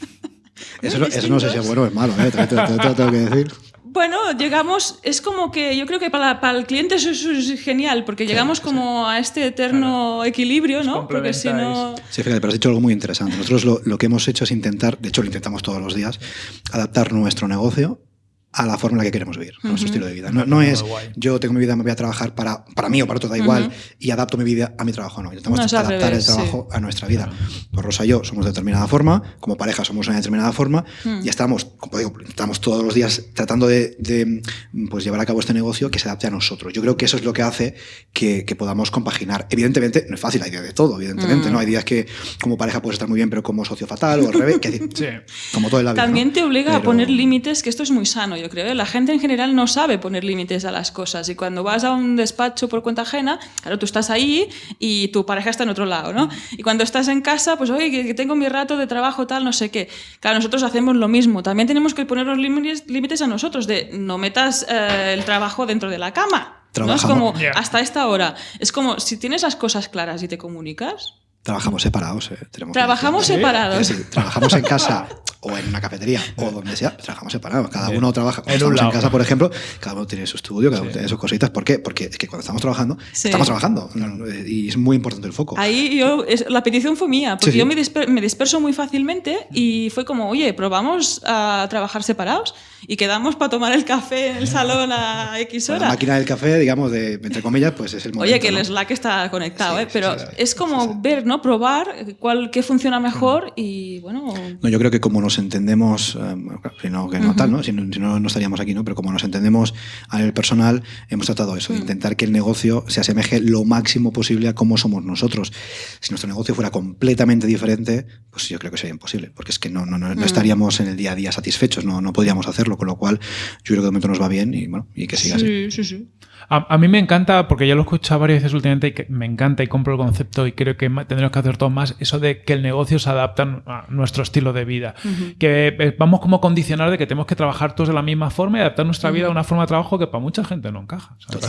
Eso, eso no sé si es bueno o es malo, ¿eh? Te- te- te- te lo tengo que decir. Bueno, llegamos, es como que yo creo que para, para el cliente eso, eso es genial, porque llegamos como a este eterno equilibrio, ¿no? Porque si no... Sí, fíjate, pero has dicho algo muy interesante. Nosotros lo, lo que hemos hecho es intentar, de hecho lo intentamos todos los días, adaptar nuestro negocio a la forma en la que queremos vivir, a nuestro estilo de vida. No, no es yo tengo mi vida, me voy a trabajar para, para mí o para otro, da igual, Ujú. y adapto mi vida a mi trabajo. No, intentamos No, adaptar revés, el trabajo a nuestra vida. Pues Rosa y yo somos de determinada forma, como pareja somos de una determinada forma, Mm. y estamos, como digo, estamos todos los días tratando de, de, pues, llevar a cabo este negocio que se adapte a nosotros. Yo creo que eso es lo que hace que, que podamos compaginar. Evidentemente, no es fácil, hay días de todo, evidentemente, Mm. ¿no? Hay días que como pareja puedes estar muy bien, pero como socio fatal o al revés, que, Sí. como todo la vida. También ¿no? te obliga a Pero- poner límites, que esto es muy sano, yo creo. ¿eh? La gente en general no sabe poner límites a las cosas. Y cuando vas a un despacho por cuenta ajena, claro, tú estás ahí y tu pareja está en otro lado, ¿no? Y cuando estás en casa, pues, oye, que tengo mi rato de trabajo, tal, no sé qué. Claro, nosotros hacemos lo mismo. También tenemos que poner los límites, límites a nosotros, de no metas eh, el trabajo dentro de la cama. ¿no? Es Trabajamos. como, Ya. hasta esta hora. Es como, si tienes las cosas claras y te comunicas, Trabajamos separados. eh, tenemos trabajamos decirlo. separados. Decir, trabajamos en casa o en una cafetería o donde sea, trabajamos separados. Cada Bien. uno trabaja. Cuando En un estamos en lado. casa, por ejemplo, cada uno tiene su estudio, cada uno Sí. tiene sus cositas. ¿Por qué? Porque es que cuando estamos trabajando, Sí. estamos trabajando. No, eh, Y es muy importante el foco. Ahí yo, es- la petición fue mía, porque Sí, sí. yo me, disper- me disperso muy fácilmente y fue como, oye, probamos a trabajar separados y quedamos para tomar el café en el salón a X la hora. máquina del café, digamos, de, entre comillas, pues es el momento. Oye, que el ¿no? Slack está conectado, Sí, ¿eh? pero sí, sí. es como Sí, sí. ver, ¿no? Probar cuál, qué funciona mejor y bueno... No, yo creo que como nos entendemos, eh, no, que no tal, ¿no? Si, no, si no, no estaríamos aquí, ¿no? Pero como nos entendemos a nivel personal, hemos tratado eso, de intentar que el negocio se asemeje lo máximo posible a cómo somos nosotros. Si nuestro negocio fuera completamente diferente, pues yo creo que sería imposible, porque es que no, no, no, no estaríamos en el día a día satisfechos, no, no podríamos hacerlo, con lo cual yo creo que de momento nos va bien y, bueno, y que siga así. Sí, sí, sí. A, a mí me encanta, porque ya lo he escuchado varias veces últimamente y que me encanta y compro el concepto y creo que tendremos que hacer todo más, eso de que el negocio se adapta a nuestro estilo de vida. Que eh, vamos como a condicionar de que tenemos que trabajar todos de la misma forma y adaptar nuestra vida a una forma de trabajo que para mucha gente no encaja. O sea,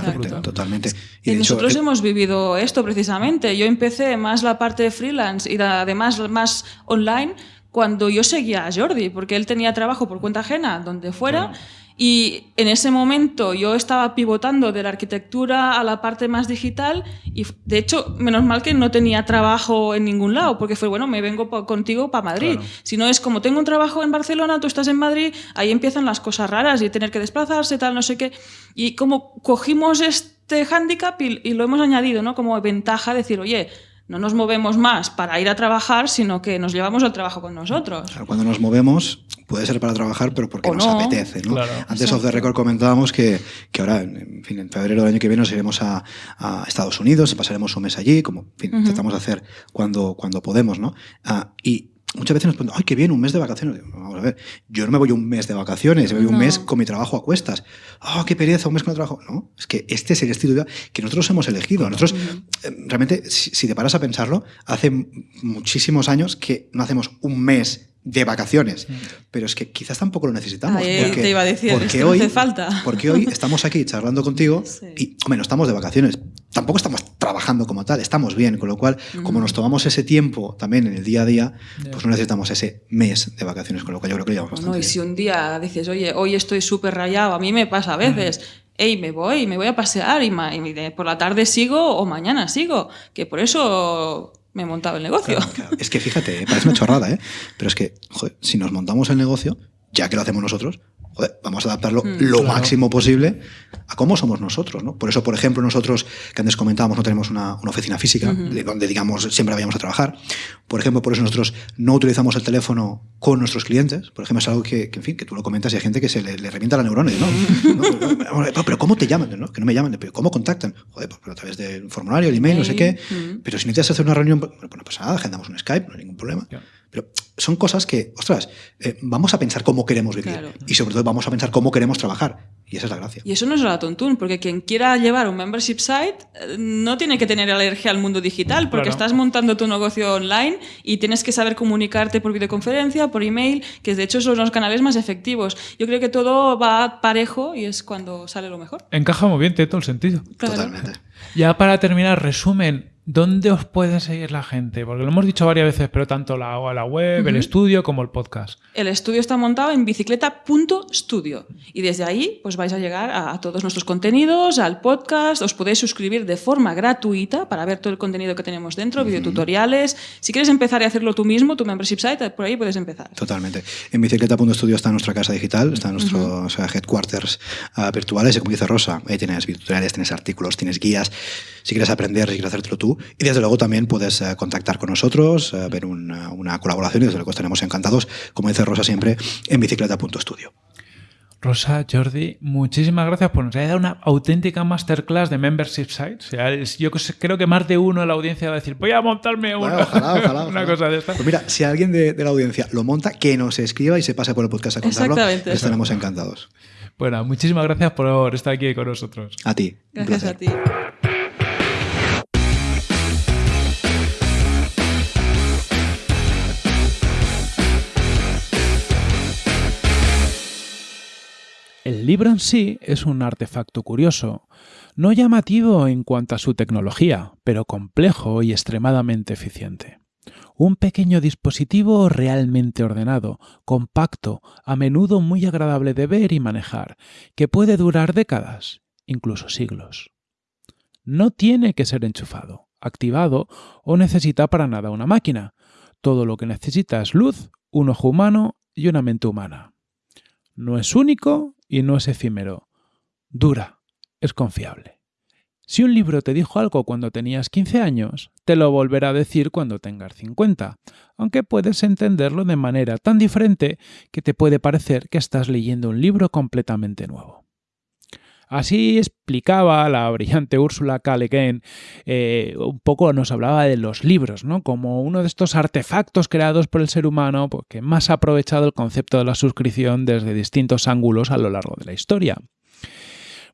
Totalmente. Y nosotros el- hemos vivido esto precisamente. Yo empecé más la parte de freelance y además más online cuando yo seguía a Jordi, porque él tenía trabajo por cuenta ajena, donde fuera. Y en ese momento yo estaba pivotando de la arquitectura a la parte más digital y de hecho, menos mal que no tenía trabajo en ningún lado, porque fue, bueno, me vengo pa- contigo para Madrid. Claro. Si no es como tengo un trabajo en Barcelona, tú estás en Madrid, ahí empiezan las cosas raras y tener que desplazarse, tal, no sé qué. Y como cogimos este hándicap y, y lo hemos añadido, ¿no? Como ventaja, decir, oye, no nos movemos más para ir a trabajar, sino que nos llevamos al trabajo con nosotros. Claro, Cuando nos movemos, puede ser para trabajar, pero porque O nos no. apetece. ¿no? Claro. Antes of the record comentábamos que, que ahora, en fin, en febrero del año que viene nos iremos a, a Estados Unidos, pasaremos un mes allí, como en fin, intentamos hacer cuando, cuando podemos, ¿no? Ah, y muchas veces nos preguntan, ¡ay, qué bien, un mes de vacaciones! Vamos a ver, yo no me voy un mes de vacaciones, me voy un mes con mi trabajo a cuestas. ¡Ah, qué pereza, un mes con el trabajo! No, es que este es el estilo de vida que nosotros hemos elegido. Nosotros, eh, realmente, si, si te paras a pensarlo, hace muchísimos años que no hacemos un mes de vacaciones, pero es que quizás tampoco lo necesitamos. Porque, te iba a decir, porque esto no hoy, hace falta. Porque hoy estamos aquí charlando contigo Sí. y, hombre, no estamos de vacaciones. Tampoco estamos trabajando como tal, estamos bien, con lo cual, como nos tomamos ese tiempo también en el día a día, pues no necesitamos ese mes de vacaciones, con lo cual yo creo que lo llevamos bastante y bien. si un día dices, oye, hoy estoy súper rayado, a mí me pasa a veces, hey, me voy, me voy a pasear y, y por la tarde sigo o mañana sigo, que por eso me he montado el negocio. Es que fíjate, parece una chorrada, ¿eh? Pero es que, joder, si nos montamos el negocio, ya que lo hacemos nosotros, joder, vamos a adaptarlo lo Claro. máximo posible a cómo somos nosotros, ¿no? Por eso, por ejemplo, nosotros, que antes comentábamos, no tenemos una, una oficina física, de donde, digamos, siempre vayamos a trabajar. Por ejemplo, por eso nosotros no utilizamos el teléfono con nuestros clientes. Por ejemplo, es algo que, que, en fin, que tú lo comentas y hay gente que se le, le revienta la neurona. y ¿no? No, pero, pero, pero ¿cómo te llaman? ¿no? Que no me llaman. ¿Pero cómo contactan? Joder, pues a través del formulario, el email, no sé qué. Email, mm. Pero si necesitas hacer una reunión, pues no pasa nada, agendamos un Skype, no hay ningún problema. Claro. Pero son cosas que, ostras, eh, vamos a pensar cómo queremos vivir. Claro. Y sobre todo vamos a pensar cómo queremos trabajar. Y esa es la gracia. Y eso no es la tontún, porque quien quiera llevar un membership site eh, no tiene que tener alergia al mundo digital, porque Claro. estás montando tu negocio online y tienes que saber comunicarte por videoconferencia, por email, que de hecho son los canales más efectivos. Yo creo que todo va parejo y es cuando sale lo mejor. Encaja muy bien, tiene todo el sentido. Claro. Totalmente. Ya para terminar, resumen, ¿dónde os puede seguir la gente? Porque lo hemos dicho varias veces, pero tanto la, la web, el estudio como el podcast. El estudio está montado en bicicleta.studio y desde ahí pues vais a llegar a, a todos nuestros contenidos, al podcast, os podéis suscribir de forma gratuita para ver todo el contenido que tenemos dentro, videotutoriales. Si quieres empezar y hacerlo tú mismo, tu membership site, por ahí puedes empezar. Totalmente. En bicicleta.studio está nuestra casa digital, está nuestros eh, headquarters ah, virtuales. Y como dice Rosa, ahí tienes videotutoriales, tienes artículos, tienes guías. Si quieres aprender, si quieres hacértelo tú. Y desde luego también puedes eh, contactar con nosotros, eh, ver una, una colaboración y desde luego estaremos encantados, como dice Rosa siempre, en bicicleta.studio. Rosa, Jordi, muchísimas gracias por nos haber dado una auténtica masterclass de membership sites. O sea, es- yo creo que más de uno en la audiencia va a decir, voy a montarme una, Bueno, ojalá, ojalá, una ojalá. cosa de esta. Pues mira, si alguien de, de la audiencia lo monta, que nos escriba y se pase por el podcast a contarlo. Exactamente. Estaremos encantados. Bueno, muchísimas gracias por estar aquí con nosotros. A ti. Gracias a ti. El libro en sí es un artefacto curioso, no llamativo en cuanto a su tecnología, pero complejo y extremadamente eficiente. Un pequeño dispositivo realmente ordenado, compacto, a menudo muy agradable de ver y manejar, que puede durar décadas, incluso siglos. No tiene que ser enchufado, activado o necesita para nada una máquina. Todo lo que necesita es luz, un ojo humano y una mente humana. No es único y no es efímero. Dura, es confiable. Si un libro te dijo algo cuando tenías 15 años, te lo volverá a decir cuando tengas 50, aunque puedes entenderlo de manera tan diferente que te puede parecer que estás leyendo un libro completamente nuevo. Así explicaba la brillante Úrsula K. Le Guin, eh, un poco nos hablaba de los libros, ¿no? como uno de estos artefactos creados por el ser humano pues, que más ha aprovechado el concepto de la suscripción desde distintos ángulos a lo largo de la historia.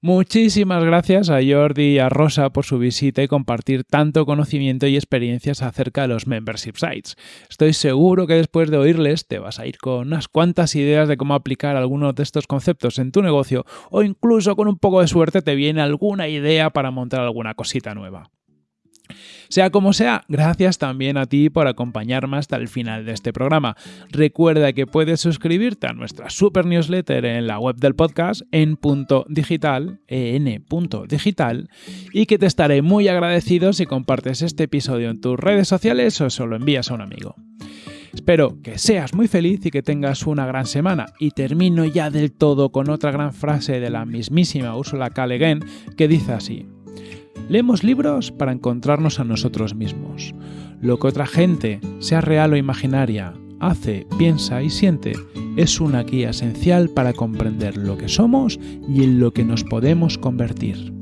Muchísimas gracias a Jordi y a Rosa por su visita y compartir tanto conocimiento y experiencias acerca de los membership sites. Estoy seguro que después de oírles te vas a ir con unas cuantas ideas de cómo aplicar algunos de estos conceptos en tu negocio o incluso con un poco de suerte te viene alguna idea para montar alguna cosita nueva. Sea como sea, gracias también a ti por acompañarme hasta el final de este programa. Recuerda que puedes suscribirte a nuestra super newsletter en la web del podcast en punto digital, en punto digital, y que te estaré muy agradecido si compartes este episodio en tus redes sociales o se lo envías a un amigo. Espero que seas muy feliz y que tengas una gran semana. Y termino ya del todo con otra gran frase de la mismísima Ursula K. Le Guin que dice así. Leemos libros para encontrarnos a nosotros mismos. Lo que otra gente, sea real o imaginaria, hace, piensa y siente es una guía esencial para comprender lo que somos y en lo que nos podemos convertir.